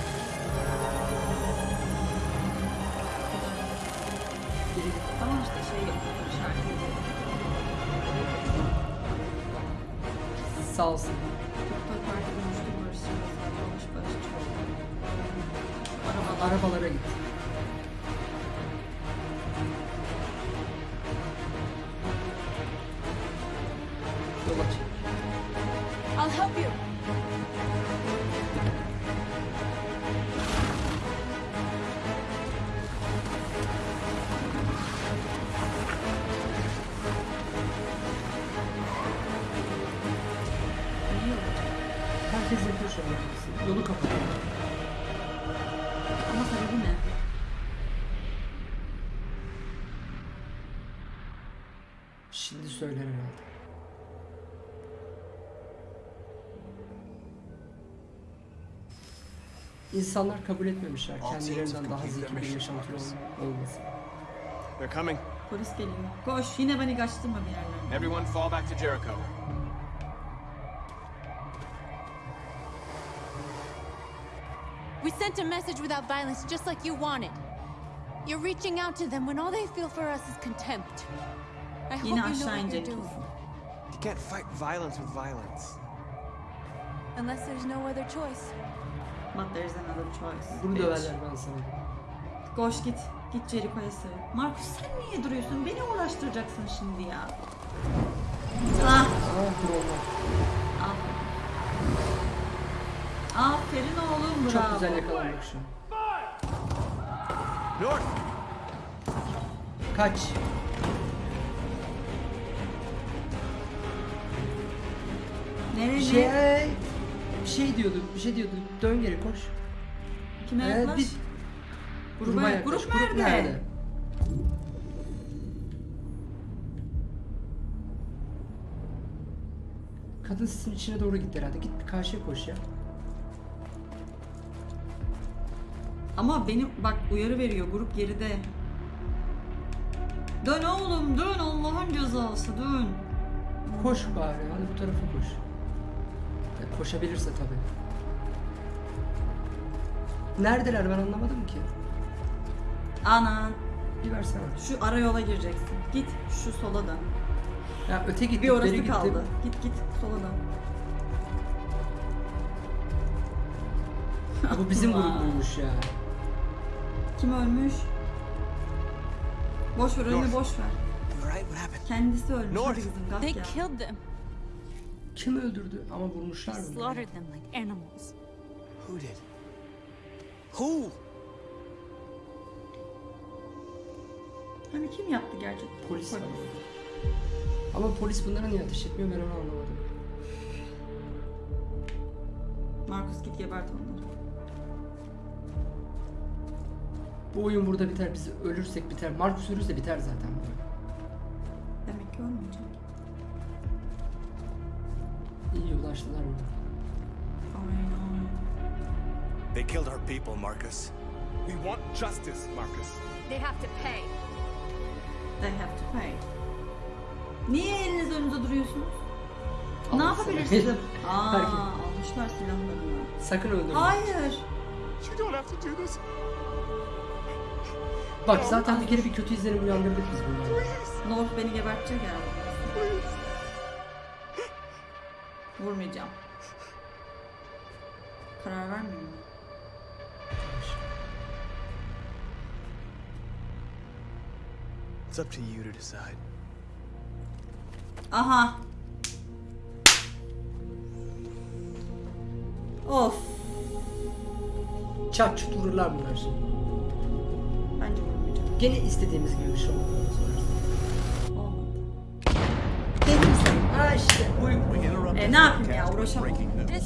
Tamam işte şey işaret Sağ olsun. Help you. İnsanlar kabul etmemişler kendilerinden daha zeki bir yaşantı ol- olması. They're coming. Polis geliyor. Koş yine beni kaçtırma bir yerlerine. Everyone fall back to Jericho. We sent a message without violence, just like you wanted. You're reaching out to them when all they feel for us is contempt. I hope Yine you know aşağı what you're inecek doing. kesin. You can't fight violence with violence. Unless there's no other choice. But there's another choice. Bunu bitch. döverler ben sana. Koş git. Git Jericho'ya sığ. Markus sen niye duruyorsun? Beni uğraştıracaksın şimdi ya. Ah. Aferin. Aferin oğlum bravo. Çok güzel yakalandık şu. North! Kaç. Nereye? Şey, şey diyordu, bir şey diyordu. Dön geri koş. Kime Ee, yaklaş? bir- Gruba, Gruba yaklaş. Grup nerede? Kadın sisin içine doğru gitti herhalde. Git bir karşıya koş ya. Ama benim bak uyarı veriyor grup geride. Dön oğlum dön Allah'ın cezası dön. Koş bari. Hadi bu tarafa koş. Koşabilirse tabii. Neredeler ben anlamadım ki. Ana Bir versene. şu ara yola gireceksin. Git şu sola dön. Ya öte gitti. Bir orası beri gitti. kaldı. Git git sola dön. Bu bizim Allah. grubuymuş ya. Kim ölmüş? Boş ver önüne boş ver. Kendisi ölmüş. North. Hadi kızım kalk They ya. killed them. Kim öldürdü? Ama vurmuşlar mı? Slaughtered them like animals. Who did? Who? Hani kim yaptı gerçekten? Polis var. Ama polis bunlara niye ateş etmiyor ben onu anlamadım. Markus git gebert onları. Bu oyun burada biter. Biz ölürsek biter. Markus ölürse biter zaten. Demek ki olmayacak. Ulaştılar mı? Aynen. They killed our people, Marcus. We want justice, Marcus. They have to pay. They have to pay. Niye eliniz önünüze duruyorsunuz? ne yapabilirsiniz? Aa, almışlar silahlarını. Sakın öldürme. Hayır. You don't have to do this. Bak zaten bir kere bir kötü izlenim uyandırdık biz bunları. North beni gebertecek herhalde. Vurmayacağım. Karar vermiyor mu? It's up to you to decide. Aha. Of. Çat çut vururlar bunlar. Bence vurmayacağım. Gene istediğimiz gibi bir şey olmadı. İşte. E ne yapayım ya uğraşamam.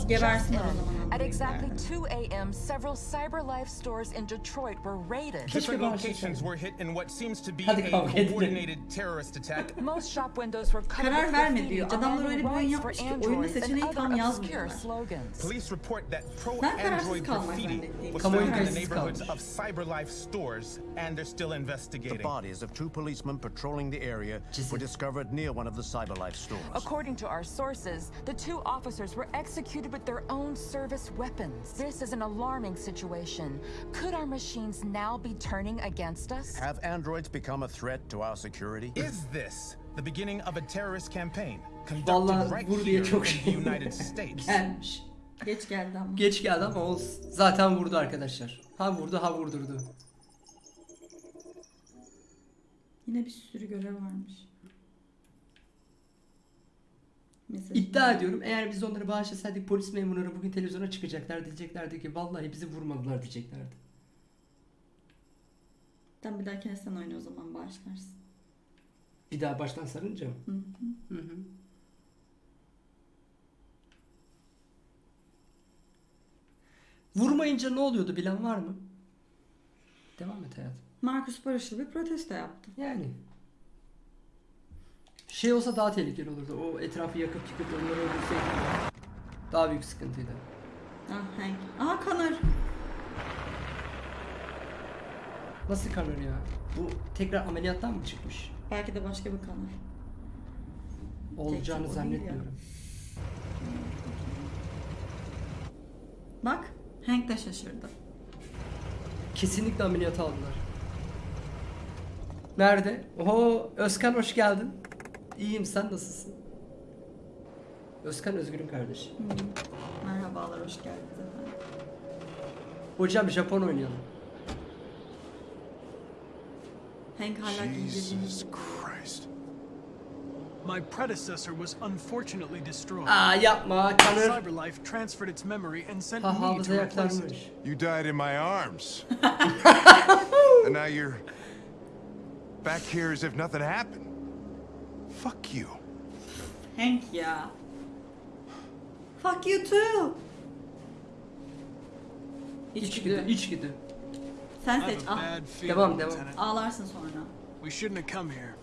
Gebersin o zaman. At exactly 2 a.m., several CyberLife stores in Detroit were raided. Different locations were hit in what seems to be a coordinated terrorist attack. Most shop windows were covered Karar with verme graffiti diyor. Adamlar öyle bir oyun demanding yapmış ki for oyunda androids and seçeneği other tam obscure yazmıyorlar. slogans. Police report that pro-android graffiti was found in the neighborhoods of CyberLife stores, and they're still investigating. The bodies of two policemen patrolling the area were discovered near one of the CyberLife stores. According to our sources, the two officers were executed with their own service weapons. This is an alarming situation. Could our machines now be turning against us? Have androids become a threat to our security? Is this the beginning of a terrorist campaign conducted right here in şey. the United States? Gelmiş. Geç geldi ama. Geç geldi ama o zaten vurdu arkadaşlar. Ha vurdu ha vurdurdu. Yine bir sürü görev varmış. Mesaj. İddia ediyorum eğer biz onları bağışlasaydık polis memurları bugün televizyona çıkacaklar diyeceklerdi ki vallahi bizi vurmadılar diyeceklerdi. Sen bir dahakine sen oyna o zaman başlarsın. Bir daha baştan sarınca mı? Hı hı. Hı hı. Vurmayınca ne oluyordu bilen var mı? Devam et hayatım. Marcus barışçıl bir protesto yaptı. Yani. Şey olsa daha tehlikeli olurdu. O etrafı yakıp yıkıp onları öldürseydi daha büyük sıkıntıydı. Ah Hank. Aha Connor. Nasıl kanır ya? Bu tekrar ameliyattan mı çıkmış? Belki de başka bir Connor. Olacağını zannetmiyorum. Bak Hank de şaşırdı. Kesinlikle ameliyata aldılar. Nerede? Oho Özkan hoş geldin. İyiyim sen nasılsın? Özkan Özgür'ün kardeşi. Merhabalar hoş geldiniz efendim. Hocam Japon oynayalım. Hank hala giydirdiğini Christ. My predecessor was unfortunately destroyed. Aa yapma Connor. CyberLife transferred its memory and sent Ha me to replace it. You died in my arms. and now you're back here as if nothing happened. Fuck you. Hank ya. Fuck you too. İçgüdü, içgüdü. Sen seç. have a Ah. bad feeling, Devam, devam. Ağlarsın sonra. We shouldn't have come here.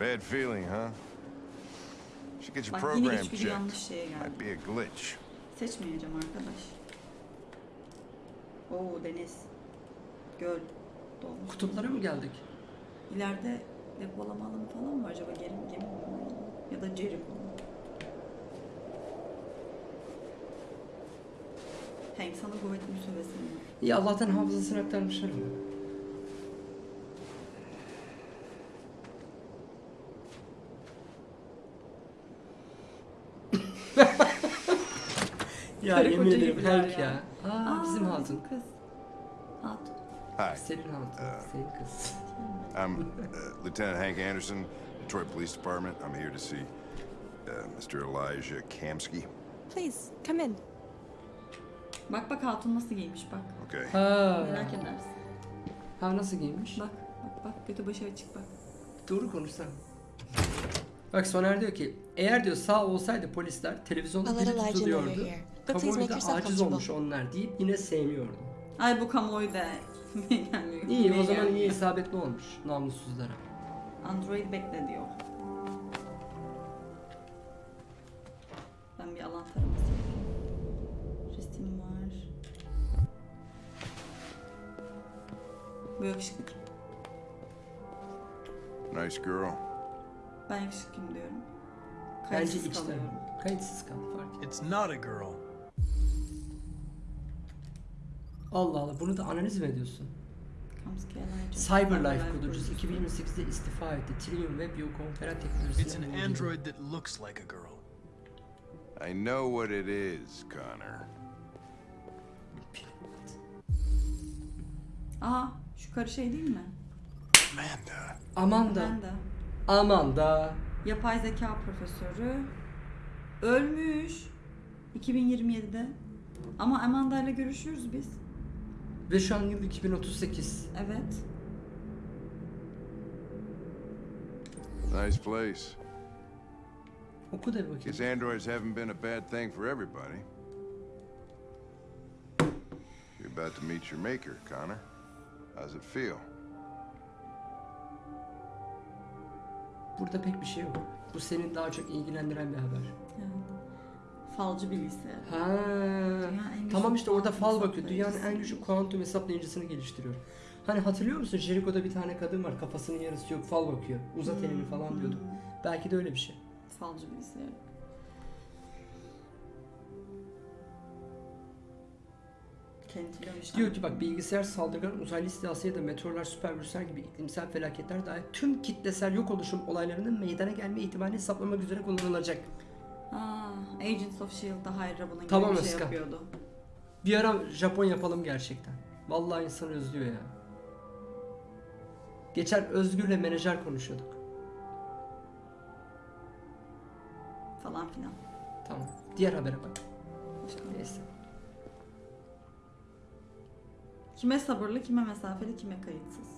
Bad feeling, huh? Should get your Bak yine program checked. yanlış şeye geldi. Might be a glitch. Seçmeyeceğim arkadaş. Oo deniz. Göl. Dolmuş. Kutuplara mı geldik? İleride depolama alanı falan mı acaba? Gemi, gemi mi? Ya da Jericho mu? Hank sana kuvvetli bir sövesim var. İyi Allah'tan hafızasını aktarmışlar ya Karı yemin koca ederim gibiler Hank ya. Aa, bizim hatun. Kız. Hatun. Hi, Senin hatun. Senin kız. I'm uh, Lieutenant Hank Anderson, Detroit Police Department. I'm here to see uh, Mr. Elijah Kamsky. Please, come in. Bak bak hatun nasıl giymiş bak. Okay. Ha. Merak edersin. Ha nasıl giymiş? Bak bak. bak götü başı açık bak. Doğru konuşsam. Bak Soner diyor ki eğer diyor sağ olsaydı polisler televizyonda dili tutuluyordu. Kamuoyu da aciz olmuş onlar deyip yine sevmiyordu. Ay bu kamuoyu da gelmiyor. İyi o Niye zaman iyi gelmiyor? isabetli olmuş namussuzlara. Android bekle diyor. Ben bir alan taraması yapayım. Resim var. Bu yakışıklı kim? Nice girl. Ben yakışıklıyım diyorum. Bence Kayıtsız içten. kalıyorum. Kayıtsız kal fark et. It's not a girl. Allah Allah bunu da analiz mi ediyorsun? Cyberlife kurucusu 2028'de istifa etti. Trillium Web Yo konferans It's an android that looks like a girl. I know what it is, Connor. Aha şu karı şey değil mi? Amanda. Amanda. Amanda. Amanda. Yapay zeka profesörü. Ölmüş. 2027'de. Ama Amanda ile görüşüyoruz biz. Ve şu an yıl 2038. Evet. Nice place. Oku da bir bakayım. Guess androids haven't been a bad thing for everybody. You're about to meet your maker, Connor. How's it feel? Burada pek bir şey yok. Bu senin daha çok ilgilendiren bir haber. Falcı bilgisayar. Ha. Tamam işte orada fal bakıyor. Dünyanın en güçlü kuantum hesaplayıcısını geliştiriyor. Hani hatırlıyor musun? Jericho'da bir tane kadın var. Kafasının yarısı yok. Fal bakıyor. Uzat elini falan diyordu. Belki de öyle bir şey. Falcı bilgisayar. Kentliyormuş. Diyor ki bak bilgisayar saldırgan uzaylı istilası ya da meteorlar, süpervirüsler gibi iklimsel felaketler dahil tüm kitlesel yok oluşum olaylarının meydana gelme ihtimalini hesaplamak üzere kullanılacak. Aa, Agents of S.H.I.E.L.'da Hydra bunun gibi Tamam bir şey Özkan. yapıyordu. Bir ara Japon yapalım gerçekten. Vallahi insan özlüyor ya. Geçen Özgür'le menajer konuşuyorduk. Falan filan. Tamam. Diğer habere bak. Neyse. Kime sabırlı, kime mesafeli, kime kayıtsız.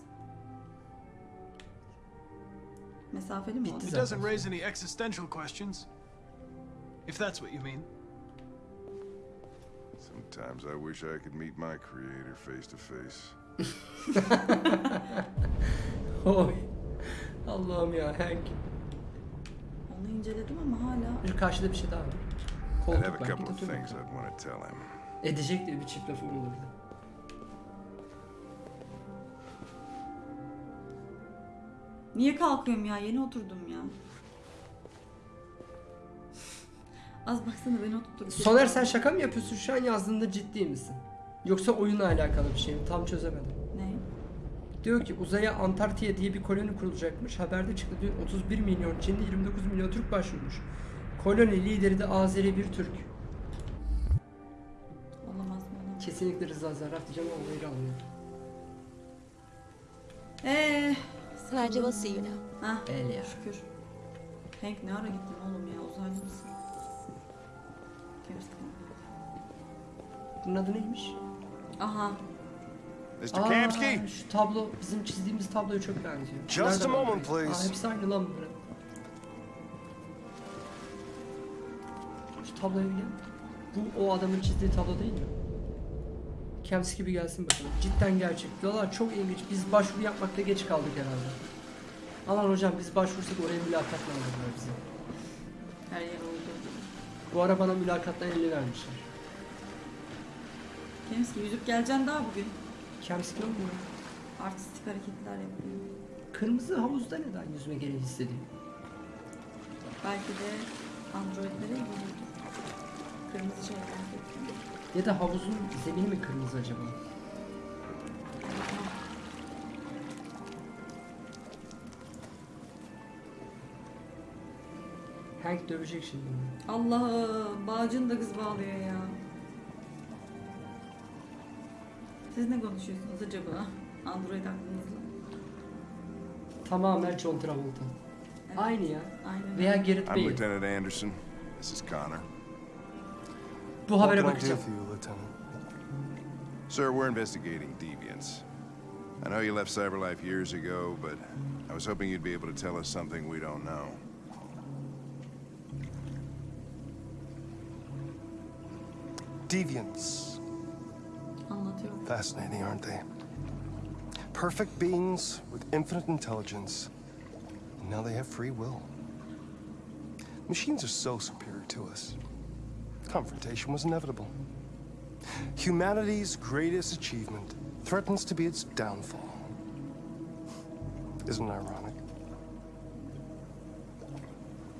Mesafeli mi o? It doesn't raise any existential questions. If that's what you mean. Sometimes I wish I could meet my creator face to face. Oy. Allah'ım ya Hank. Onu inceledim ama hala Bir karşıda bir şey daha var. Koltuk have a var. couple Git of otur things bakalım. I'd want to tell him. Edecek diye bir çift lafı olurdu. Niye kalkıyorum ya? Yeni oturdum ya. Az baksana beni oturttur. Soner sen şaka mı yapıyorsun? Şu an yazdığında ciddi misin? Yoksa oyunla alakalı bir şey mi? Tam çözemedim. Ne? Diyor ki uzaya Antarktiya diye bir koloni kurulacakmış. Haberde çıktı diyor 31 milyon Çinli 29 milyon Türk başvurmuş. Koloni lideri de Azeri bir Türk. Olamaz mı? olamaz. Kesinlikle Rıza Zarrab diyeceğim ama olayı almıyor. Eee. You now. Hah. El ya. Şükür. Hank ne ara gittin oğlum ya? Uzaylı mısın? Temiz Bunun adı neymiş? Aha. Mr. Aa, Kamsky? Şu tablo bizim çizdiğimiz tabloya çok benziyor. Just a moment, please. Aa, hepsi aynı lan bunların. Şu tabloya bir gel. Bu o adamın çizdiği tablo değil mi? Kems gibi gelsin bakalım. Cidden gerçek. Diyorlar çok ilginç. Biz başvuru yapmakta geç kaldık herhalde. Aman hocam biz başvursak oraya mülakatla alırlar bizi. Her yer gibi. Bu ara bana mülakatla 50 vermişler. Kemski yüzüp geleceksin daha bugün. Kems kim olmuyor? Artistik hareketler yapıyor. Kırmızı havuzda neden yüzme gereği hissediyor? Belki de androidlere ilgilidir. Kırmızı şeyler. Ya da havuzun zemini mi kırmızı acaba? Hank dövecek şimdi. Allah'ım bağcını da kız bağlıyor ya. Siz ne konuşuyorsunuz acaba? Android aklınızla. Tamamen John Travolta. Aynı ya. Aynen. Veya Gareth I'm Bale. Lieutenant Anderson. This is Connor. Bu habere bakacağım. Sir, we're investigating deviants. I know you left Cyberlife years ago, but I was hoping you'd be able to tell us something we don't know. Deviants. Fascinating, aren't they? Perfect beings with infinite intelligence. And now they have free will. Machines are so superior to us. Confrontation was inevitable. Humanity's greatest achievement threatens to be its downfall. Isn't it ironic?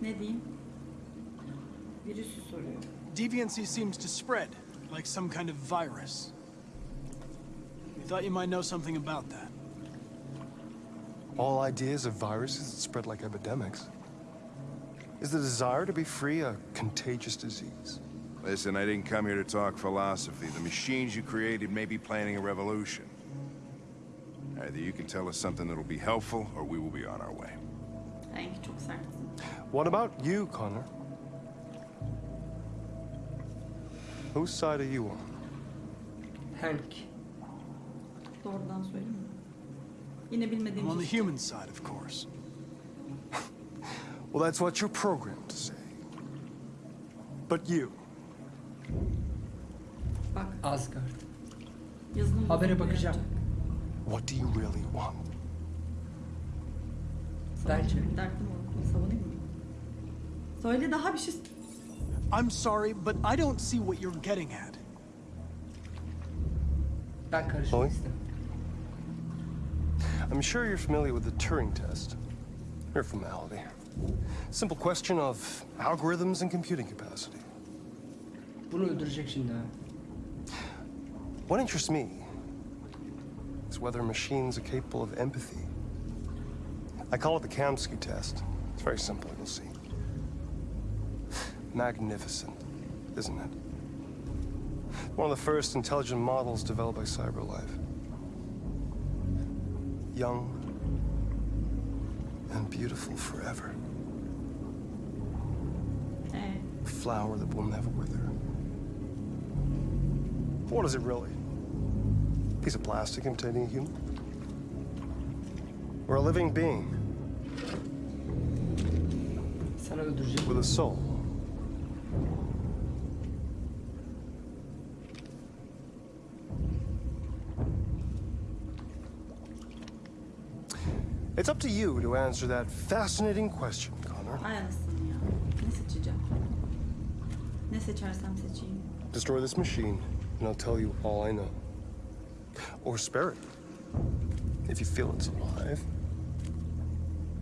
Diyeyim? Virüsü soruyor. Deviancy seems to spread, like some kind of virus. We thought you might know something about that. All ideas of viruses that spread like epidemics. Is the desire to be free a contagious disease? Listen, I didn't come here to talk philosophy. The machines you created may be planning a revolution. Either you can tell us something that'll be helpful, or we will be on our way. Hank çok sertsin. What about you, Connor? Whose side are you on? Hank. Doğrudan söyleyeyim mi? Yine bilmediğim I'm on the şey. human side, of course. Well, that's what you're programmed to say. But you, Bak Asgard. yazılım Habere bakacağım. yapacak. what do you really want? Bence. Dertli mi savunayım mı? Söyle daha bir şey... I'm sorry, but I don't see what you're getting at. Istemem. I'm sure you're familiar with the Turing test. Mere formality. Simple question of algorithms and computing capacity. What interests me is whether machines are capable of empathy. I call it the Kamsky test. It's very simple, you'll see. Magnificent, isn't it? One of the first intelligent models developed by CyberLife. Young and beautiful forever. Ee, A flower that will never wither. What is it really? A piece of plastic imitating a human? Or a living being Sana öldürecek. with a soul? It's up to you to answer that fascinating question, Connor. ay anasını ya. Ne seçeceğim? Ne seçersem seçeyim. Destroy this machine, and I'll tell you all I know. Or spare it, if you feel it's alive.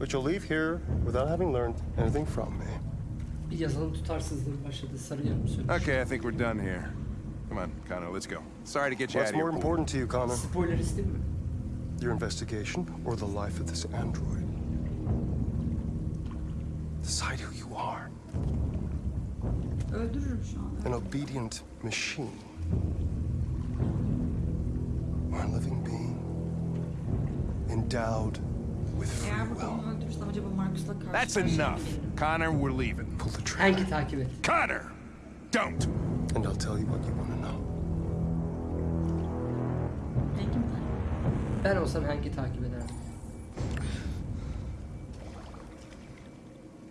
But you'll leave here without having learned anything from me. Bir yazılım tutarsızlığı başladı. Sarı yarım. Okay, I think we're done here. Come on, Connor, let's go. Sorry to get you What's out of more important to you, Connor? Spoiler isteyeyim mi? Your investigation or the life of this android? Decide who you are. An. An obedient machine. Or a living being. Endowed with free Eğer will. burada onu öldürürsem acaba Marcus'la karşı That's enough. Connor, we're leaving. Pull the trigger. Hank'i takip et. Connor! Don't! And I'll tell you what you want to know. Ben olsam Hank'i takip ederdim.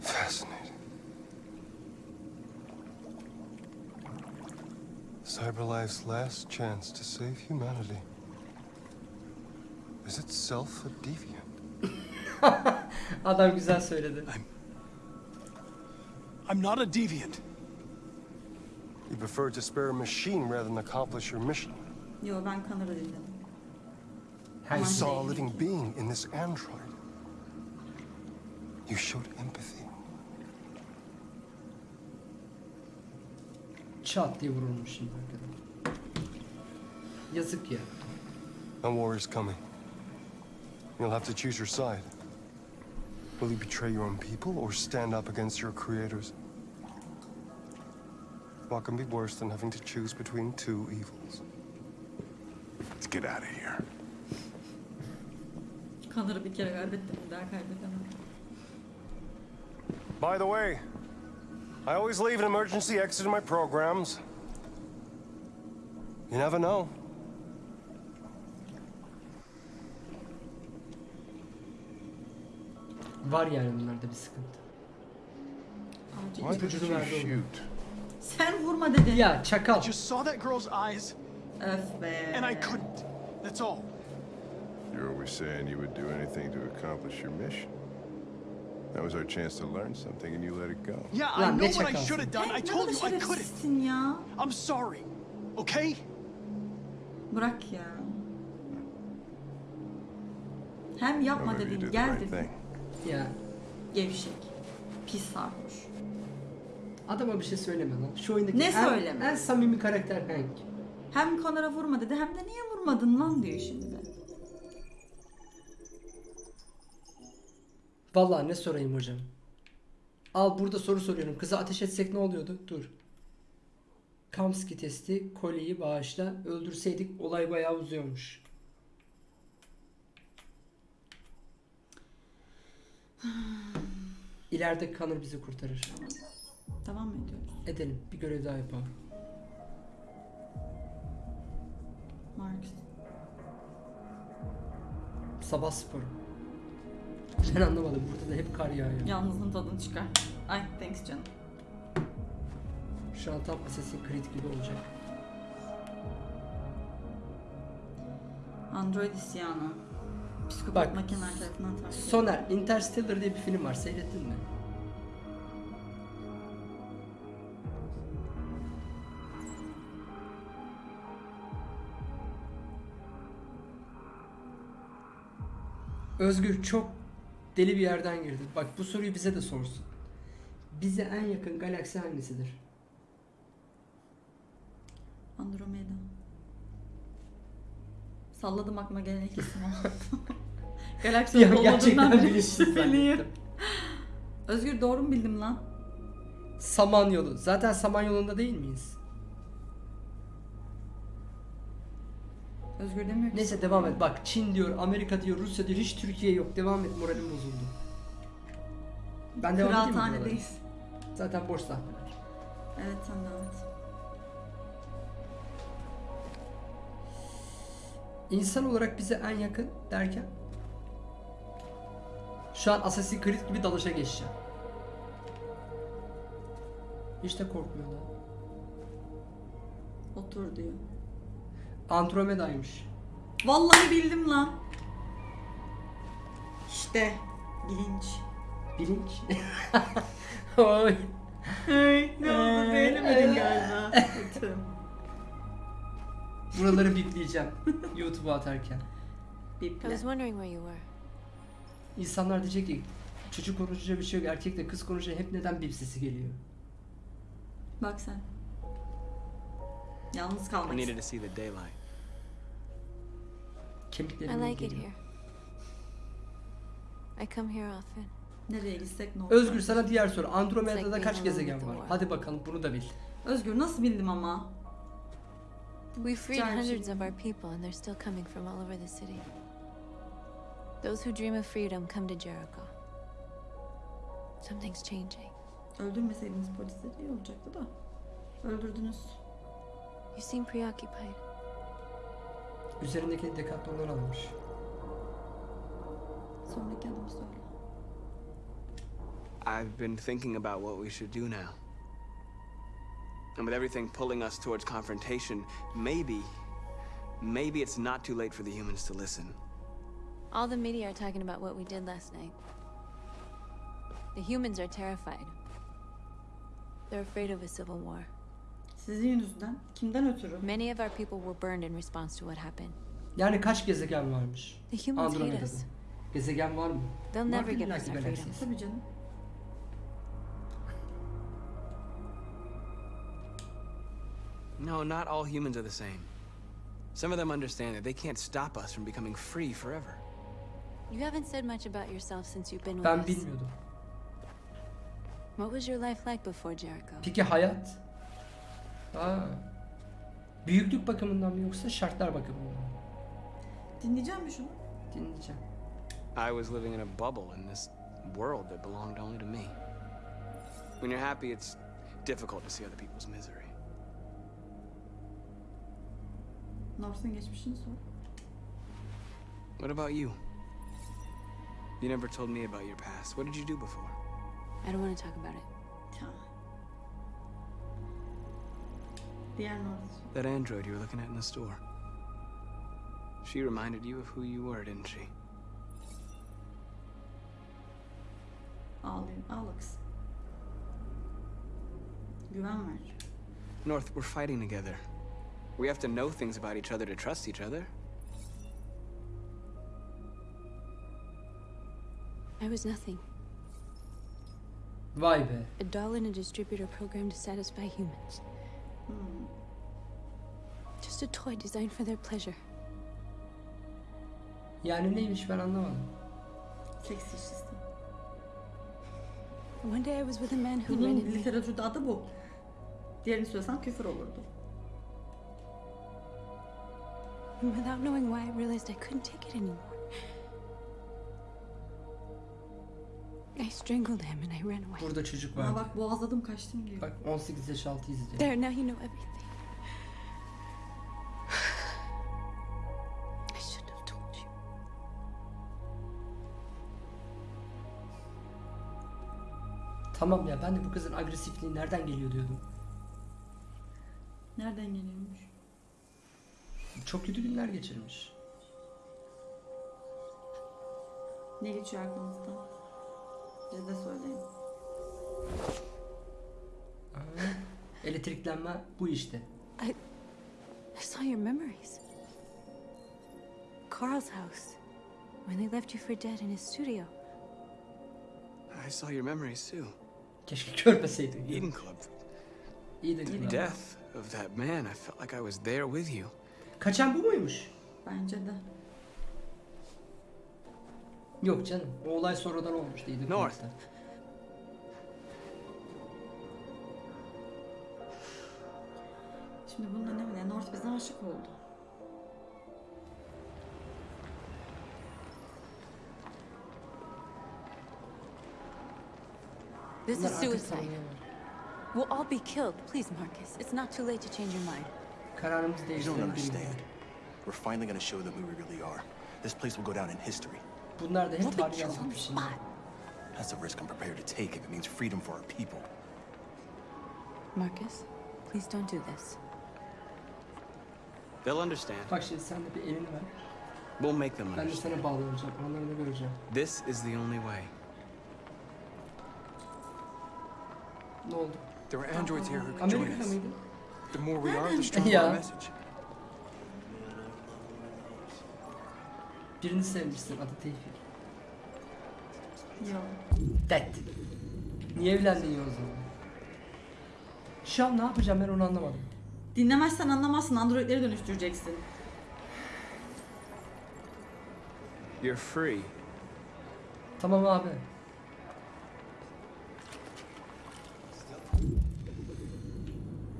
Fascinating. Cyberlife's last chance to save humanity is itself a deviant. Adam güzel söyledi. I'm not a deviant. You prefer to spare a machine rather than accomplish your mission. Yo ben Connor'ı dinledim. You Hank. saw a living being in this android. You showed empathy. Çat diye vurulmuş şimdi arkadan. Yazık ya. And war is coming. You'll have to choose your side. Will you betray your own people or stand up against your creators? What can be worse than having to choose between two evils? Let's get out of here. Kanırı bir kere kaybettim. Bir daha kaybedemem. By the way, I always leave an emergency exit in my programs. You never know. Var yani bunlarda bir sıkıntı. Why did you shoot? Sen vurma dedi. Ya çakal. Just saw that girl's eyes. Öf be. And I couldn't. That's all. You're always saying you would do anything to accomplish your mission. That was our chance to learn something, and you let it go. Yeah, I know what I should have done. I told you I couldn't. ya. I'm sorry. Okay? Bırak ya. Hem yapma dedin, gel dedin. Ya Gevşek. Pis sarhoş. adama bir şey söyleme lan. Şu oyundaki Ne en, söyleme? en samimi karakter Hank. Hem Connor'a vurma dedi hem de niye vurmadın lan diyor şimdi. Vallahi ne sorayım hocam. Al burada soru soruyorum. Kıza ateş etsek ne oluyordu? Dur. Kamski testi, kolyeyi bağışla. Öldürseydik olay bayağı uzuyormuş. İleride Connor bizi kurtarır. Devam mı ediyoruz? Edelim. Bir görev daha yapalım. Marx. Sabah sporu. Ben anlamadım. Burada da hep kar yağıyor. Yalnızlığın tadını çıkar. Ay thanks canım. Şu an tam Assassin's Creed gibi olacak. Android isyanı. Psikopat Bak, makineler tarafından takip. Soner, Interstellar diye bir film var. Seyrettin mi? Özgür çok deli bir yerden girdi. Bak bu soruyu bize de sorsun. Bize en yakın galaksi hangisidir? Andromeda. Salladım aklıma gelen ilk isim o. Galaksi Ya gerçekten beri şüpheliyim. zannettim. Özgür doğru mu bildim lan? Samanyolu. Zaten Samanyolu'nda değil miyiz? Özgür demiyor ki. Neyse devam et. Bak Çin diyor, Amerika diyor, Rusya diyor. Hiç Türkiye yok. Devam et. Moralim bozuldu. Ben devam edeyim mi buralara? Kıraathanedeyiz. Zaten boş sahneler. Evet sen devam et. İnsan olarak bize en yakın derken şu an Assassin's Creed gibi dalışa geçeceğim. Hiç de korkmuyor lan. Otur diyor. Andromeda'ymış. Vallahi bildim lan. İşte bilinç. Bilinç. Oy. Hey, ne oldu beğenemedin galiba. Kötü. Buraları bipleyeceğim YouTube'a atarken. I was wondering where you were. İnsanlar diyecek ki çocuk konuşunca bir şey yok. Erkekle kız konuşunca hep neden bip sesi geliyor? Bak sen. Yalnız kalmak I needed to see the daylight. I like it here. I come here often. Nereye gitsek ne olur. Özgür sana diğer soru. Andromeda'da kaç gezegen var? Hadi bakalım bunu da bil. Özgür nasıl bildim ama? We freed hundreds of our people, and they're still coming from all over the city. Those who dream of freedom come to Jericho. Something's changing. Öldürmeseydiniz polisleri iyi olacaktı da. Öldürdünüz. You seem preoccupied. Üzerindeki dekatlonları almış. Sonraki adımı söyle. I've been thinking about what we should do now. And with everything pulling us towards confrontation, maybe, maybe it's not too late for the humans to listen. All the media are talking about what we did last night. The humans are terrified. They're afraid of a civil war. Sizin yüzünden. Kimden ötürü? Many of our people were burned in response to what happened. Yani kaç gezegen varmış? The humans hate Andromeda'da. us. Gezegen var mı? They'll never give us our freedom. Tabii canım. No, not all humans are the same. Some of them understand that they can't stop us from becoming free forever. You haven't said much about yourself since you've been with Ben us. bilmiyordum. What was your life like before Jericho? Peki hayat? Aa. Büyüklük bakımından mı yoksa şartlar bakımından mı? Dinleyeceğim mi şunu? Dinleyeceğim. I was living in a bubble in this world that belonged only to me. When you're happy, it's difficult to see other people's misery. Norse'un geçmişini sor. What about you? You never told me about your past. What did you do before? I don't want to talk about it. Diğer North. That android you were looking at in the store. She reminded you of who you were, didn't she? Ağlayın. Ağla kız. Güven ver. North, we're fighting together. We have to know things about each other to trust each other. I was nothing. Vay be. A doll in a distributor program to satisfy humans. Just a toy designed for their pleasure. Yani neymiş ben anlamadım. Seks işçisi. One day I was with a man who Bunun rented literatürde adı bu. Diğerini söylesem küfür olurdu. And without knowing why, I realized I couldn't take it anymore. I strangled him and I ran away. Burada çocuk Aa vardı. bak boğazladım kaçtım diyor. Bak 18 yaş altı izleyecek. There, now you know everything. I should have told you. Tamam ya ben de bu kızın agresifliği nereden geliyor diyordum. Nereden geliyormuş? Çok kötü günler geçirmiş. Ne geçiyor aklınızdan? Bize de söyleyin. Aa, elektriklenme bu işte. I, I saw your memories. Carl's house, when they left you for dead in his studio. I saw your memories too. Keşke görmeseydin. Eden Club. İyi de The death of that man, I felt like I was there with you. Kaçan bu muymuş? Bence de. Yok canım. O olay sonradan olmuş değildi. North. Şimdi bunun önemi ne? North bize aşık oldu. This Bunlar is artık suicide. tanıyorlar. We'll all be killed. Please, Marcus. It's not too late to change your mind. Kararımızı You don't değiştirelim. understand. We're finally gonna show them who we really are. This place will go down in history. Bunlar da hep We'll be tarih killed the That's a risk I'm prepared to take if it means freedom for our people. Marcus, please don't do this. They'll understand. Bak şimdi sen de bir elini ver. We'll make them Ben de understand. sana bağlanacağım. Anlarını göreceğim. This is the only way. Ne oldu? There are androids here who can join us. The more we are, the stronger Ya. our message. Birini sevmişsin. Adı Tevfik. Yok. Dead. Niye evlendin ya o zaman? Şu an ne yapacağım ben onu anlamadım. Dinlemezsen anlamazsın. Androidleri dönüştüreceksin. You're free. Tamam abi.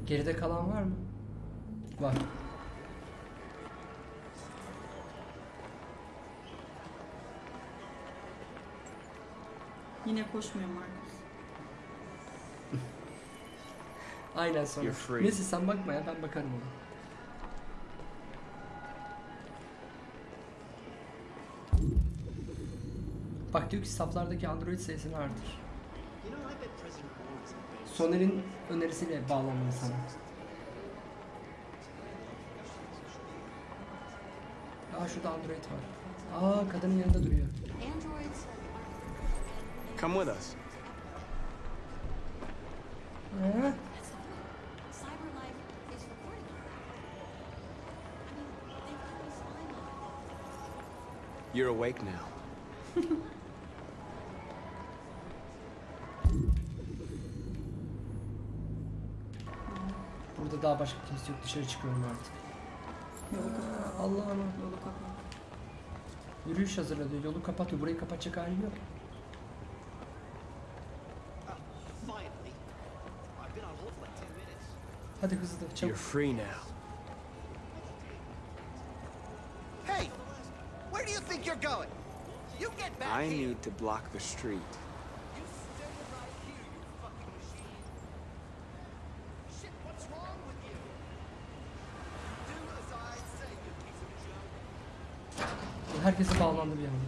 Geride kalan var mı? Var. Yine koşmuyor Marcus. Aynen sonra. You're free. Neyse sen bakma ya ben bakarım ona. Bak diyor ki saflardaki Android sayısını artır. Soner'in önerisiyle bağlandım sana. Aa şurada Android var. Aa kadının yanında duruyor. Come with us. Ha? Cyberlife is recording. You're awake now. Burada daha başka kimse yok dışarı çıkıyorum artık. Yolu kapat. Allah'ım. Yolu kapat. Yürüyüş hazırladı. Yolu kapatıyor. Burayı kapatacak halim yok. Hadi hızlı You're çabuk. free now. Hey! Where do you think you're going? You get back I here! need to block the street. You stay right here, you fucking machine! Shit, what's wrong with you? Do as I say, you piece of junk! Herkese bağlandı bir anda.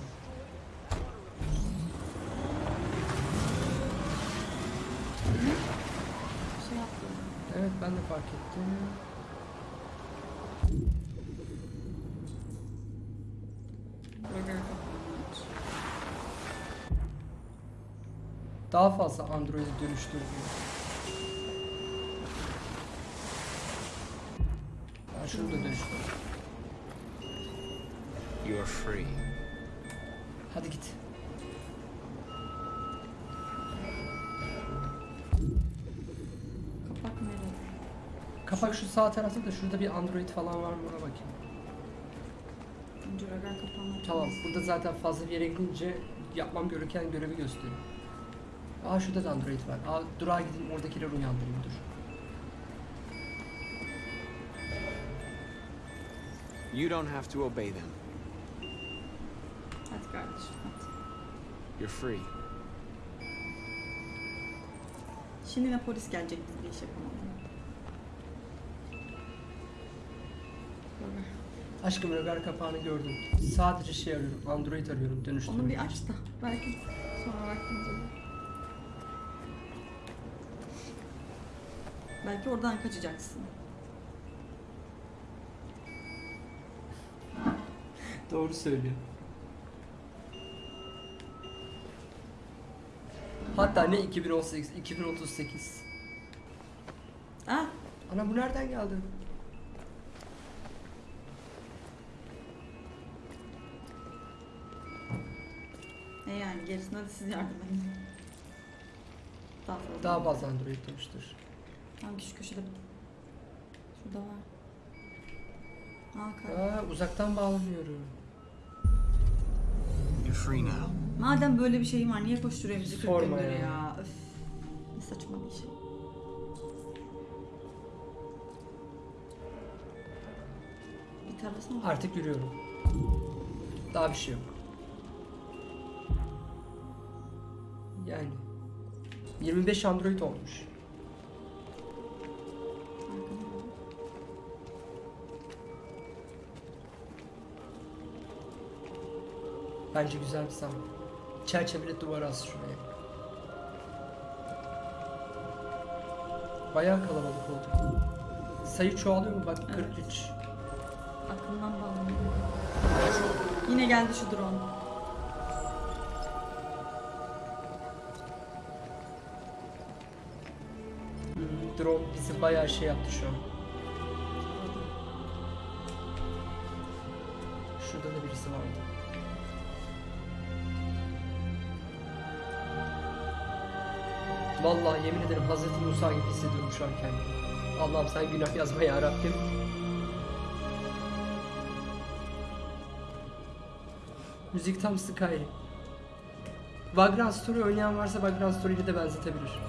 Evet ben de fark ettim. Burger kapanmış. Daha fazla Android'e dönüştür diyor. Ben şunu da dönüştür. You are free. Hadi git. Kapak nerede? Kapak şu sağ tarafta da şurada bir Android falan var mı ona bakayım. Burger kapanmak. Tamam burada zaten fazla bir yere gidince yapmam gereken görevi gösteriyor. Aa şurada da Android var. Aa durağa gideyim oradakileri uyandırayım dur. You don't have to obey them. Hadi kardeşim hadi. You're free. Şimdi ne polis gelecek biz bir iş. Burger. Aşkım rögar kapağını gördüm. Sadece şey arıyorum. Android arıyorum dönüştürmek Onu bir aç da belki sonra vaktimiz olur. Belki oradan kaçacaksın. Doğru söylüyor. Hatta ne 2018, 2038. Ah, Ana bu nereden geldi? ne yani gerisine de siz yardım edin. Daha fazla. Daha fazla Android dönüştür. Hangi şu köşede? Şurada var. Aa, kar- Aa, uzaktan bağlanıyorum. You're free now. Madem böyle bir şey var niye koşturuyor bizi 40 Sorma gündür ya. ya. Öf. Ne saçma bir şey. Bir tarlası mı var? Artık yürüyorum. Daha bir şey yok. Yani 25 Android olmuş. Bence güzel bir sahne. Çerçeveli duvar as şuraya. Bayağı kalabalık oldu. Sayı çoğalıyor mu? Bak 43. Aklımdan bağlanıyor. Yine geldi şu drone. Hmm, drone bizi bayağı şey yaptı şu an. Şurada da birisi vardı. Vallahi yemin ederim Hazreti Musa gibi hissediyorum şu an kendimi. Allah'ım sen günah yazma ya Rabbim. Müzik tam Skyrim. Vagrant Story oynayan varsa Vagrant Story ile de benzetebilir.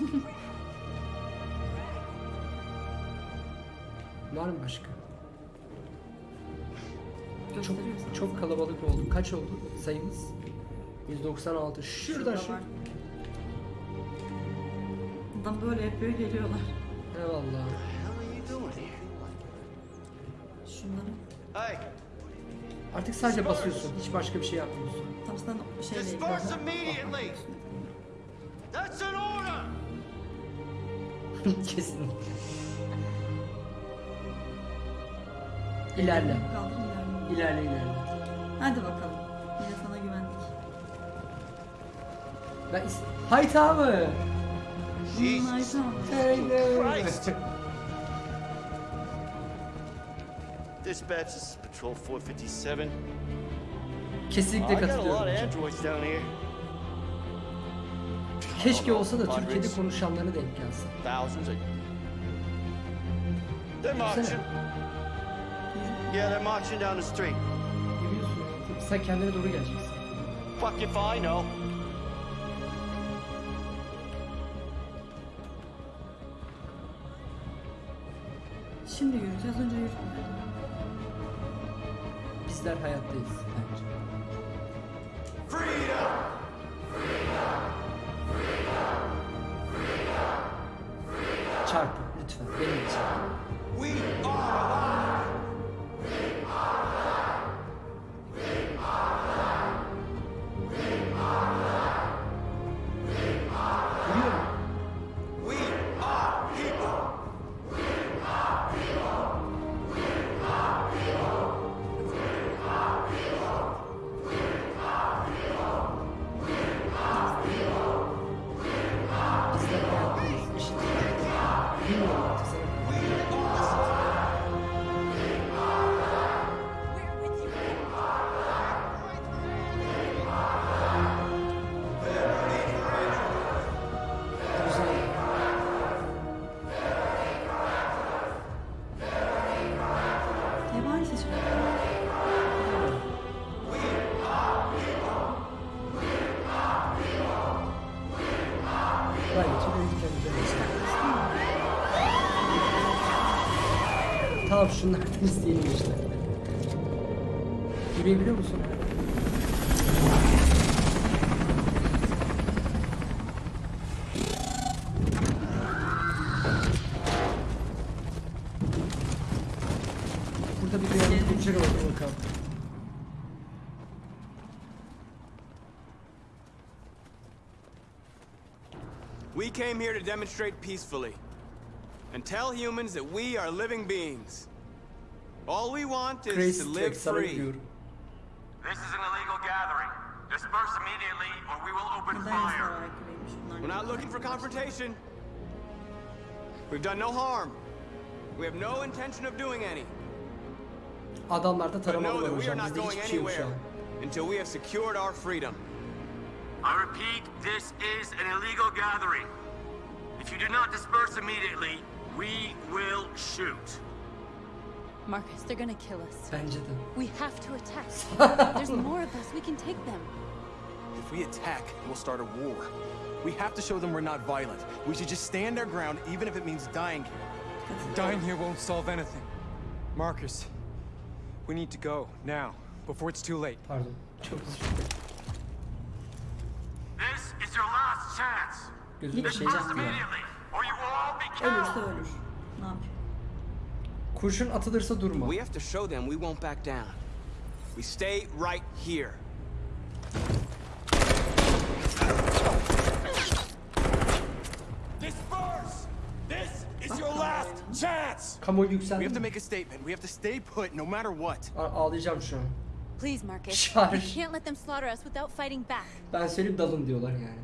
Var mı başka? Çok. Çok kalabalık oldu. Kaç oldu sayımız? 196. Şurada Şurada şu. var. Adam böyle yapıyor geliyorlar. Eyvallah. Şunları. Hey, Artık sadece basıyorsun. Hiç başka bir şey yapmıyorsun. Tam sana şeyle disperse immediately. That's an order. Kesin. İlerle. İlerle ilerle. Hadi bakalım. Yine sana güvendik. Ben is Hayta mı? Jesus Christ. Dispatch, is Patrol 457. Kesinlikle katılıyorum. Keşke olsa da. Türkiye'de konuşanlara denk gelsin. Marching. Yeah, they're marching down the street. Sen kendine doğru geleceksin. Fuck if I know. Şimdi yürüyeceğiz. Önce yürüdük. Bizler hayattayız. Tamam şunlardan isteyelim işte. Yürüyebiliyor musun? Burada bir kopacak ama dur bakalım. We came here to demonstrate peacefully and tell humans that we are living beings. All we want is Crazy to live free. This is an illegal gathering. Disperse immediately or we will open Neden fire. yasalara? We're not looking for confrontation. We've done no harm. We have no intention of doing any. Adamlarda But taramalı know var that we are hocam. not Bizde going hiçbir şey yok şu anywhere an. until we have secured our freedom. I repeat, this is an illegal gathering. If you do not disperse immediately, we will shoot. Marcus, they're gonna kill us. Bence de. We have to attack. There's more of us. We can take them. If we attack, we'll start a war. We have to show them we're not violent. We should just stand our ground, even if it means dying here. Dying here won't solve anything. Marcus, we need to go now, before it's too late. Pardon. Çok özür dilerim. This is your last chance. Gözüm bir şey Disperse yaptı ya. immediately Ölürse ölür. Ne yapayım? Kurşun atılırsa durma. We have to show them we won't back down. We stay right here. Disperse! This is your last chance! We yükseldi have to make a statement. We have to stay put no matter what. A- ağlayacağım şu an. Please, Marcus. We can't let them slaughter us without fighting back. Ben söyleyeyim dalın diyorlar yani.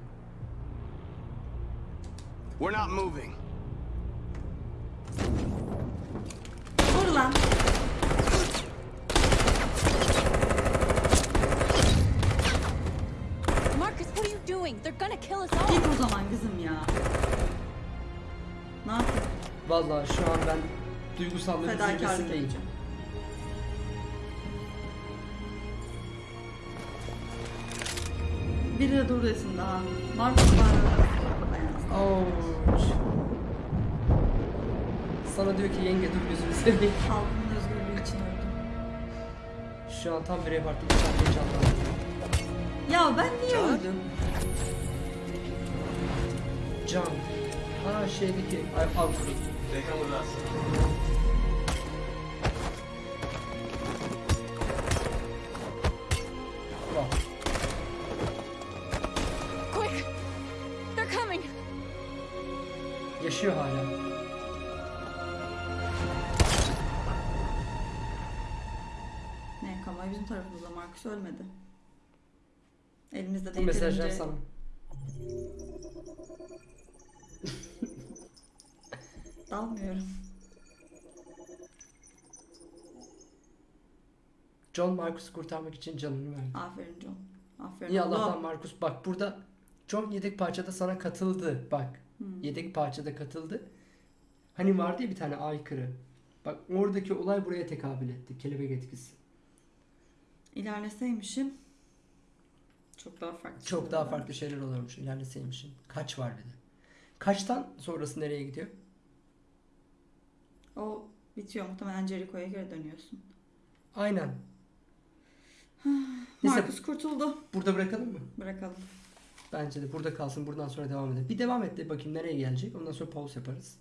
We're not moving. Dur lan. Marcus, what are you doing? They're gonna kill us all. Git o zaman kızım ya. Ne yapayım? Vallahi şu an ben duygusallığı Fedakarlık zirvesindeyim. yapacağım. Biri de dur desin daha. Marcus var. Ouch. Sana diyor ki yenge dur gözünü seveyim. Halkımın özgürlüğü için öldüm. Şu an tam bir repartı bir sahneyi canlandırdım. Ya ben niye öldüm? Can. Ha şeydeki ay av They come Marcus ölmedi. Elimizde Bu de mesajlar sana. Dalmıyorum. John Marcus'u kurtarmak için canını verdi. Aferin John. Aferin oğlum. Allah'tan Marcus bak burada John yedek parçada sana katıldı bak. Hmm. Yedek parçada katıldı. Hani vardı ya bir tane aykırı. Bak oradaki olay buraya tekabül etti. Kelebek etkisi. İlerleseymişim çok daha farklı. Çok şeyler daha olurdu. farklı şeyler olurmuş ilerleseymişin. Kaç var bir de. Kaçtan sonrası nereye gidiyor? O bitiyor muhtemelen Jericho'ya geri dönüyorsun. Aynen. Neyse. Marcus kurtuldu. Burada bırakalım mı? Bırakalım. Bence de burada kalsın. Buradan sonra devam edelim. Bir devam et de bakayım nereye gelecek. Ondan sonra pause yaparız.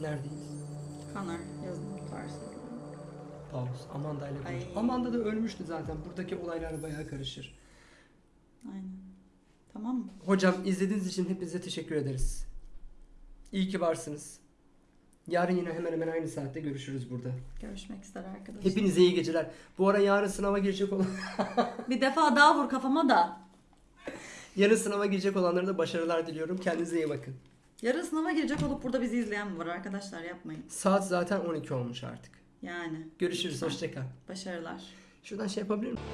Neredeyiz? Kanar tarzı. Pause. Amanda ile konuş. Ay. Amanda da ölmüştü zaten. Buradaki olaylar bayağı karışır. Aynen. Tamam mı? Hocam izlediğiniz için hepinize teşekkür ederiz. İyi ki varsınız. Yarın yine hemen hemen aynı saatte görüşürüz burada. Görüşmek üzere arkadaşlar. Hepinize iyi geceler. Bu ara yarın sınava girecek olan Bir defa daha vur kafama da. yarın sınava girecek olanlara da başarılar diliyorum. Kendinize iyi bakın. Yarın sınava girecek olup burada bizi izleyen mi var arkadaşlar yapmayın. Saat zaten 12 olmuş artık. Yani. Görüşürüz. Hoşçakal. Başarılar. Şuradan şey yapabilir miyim?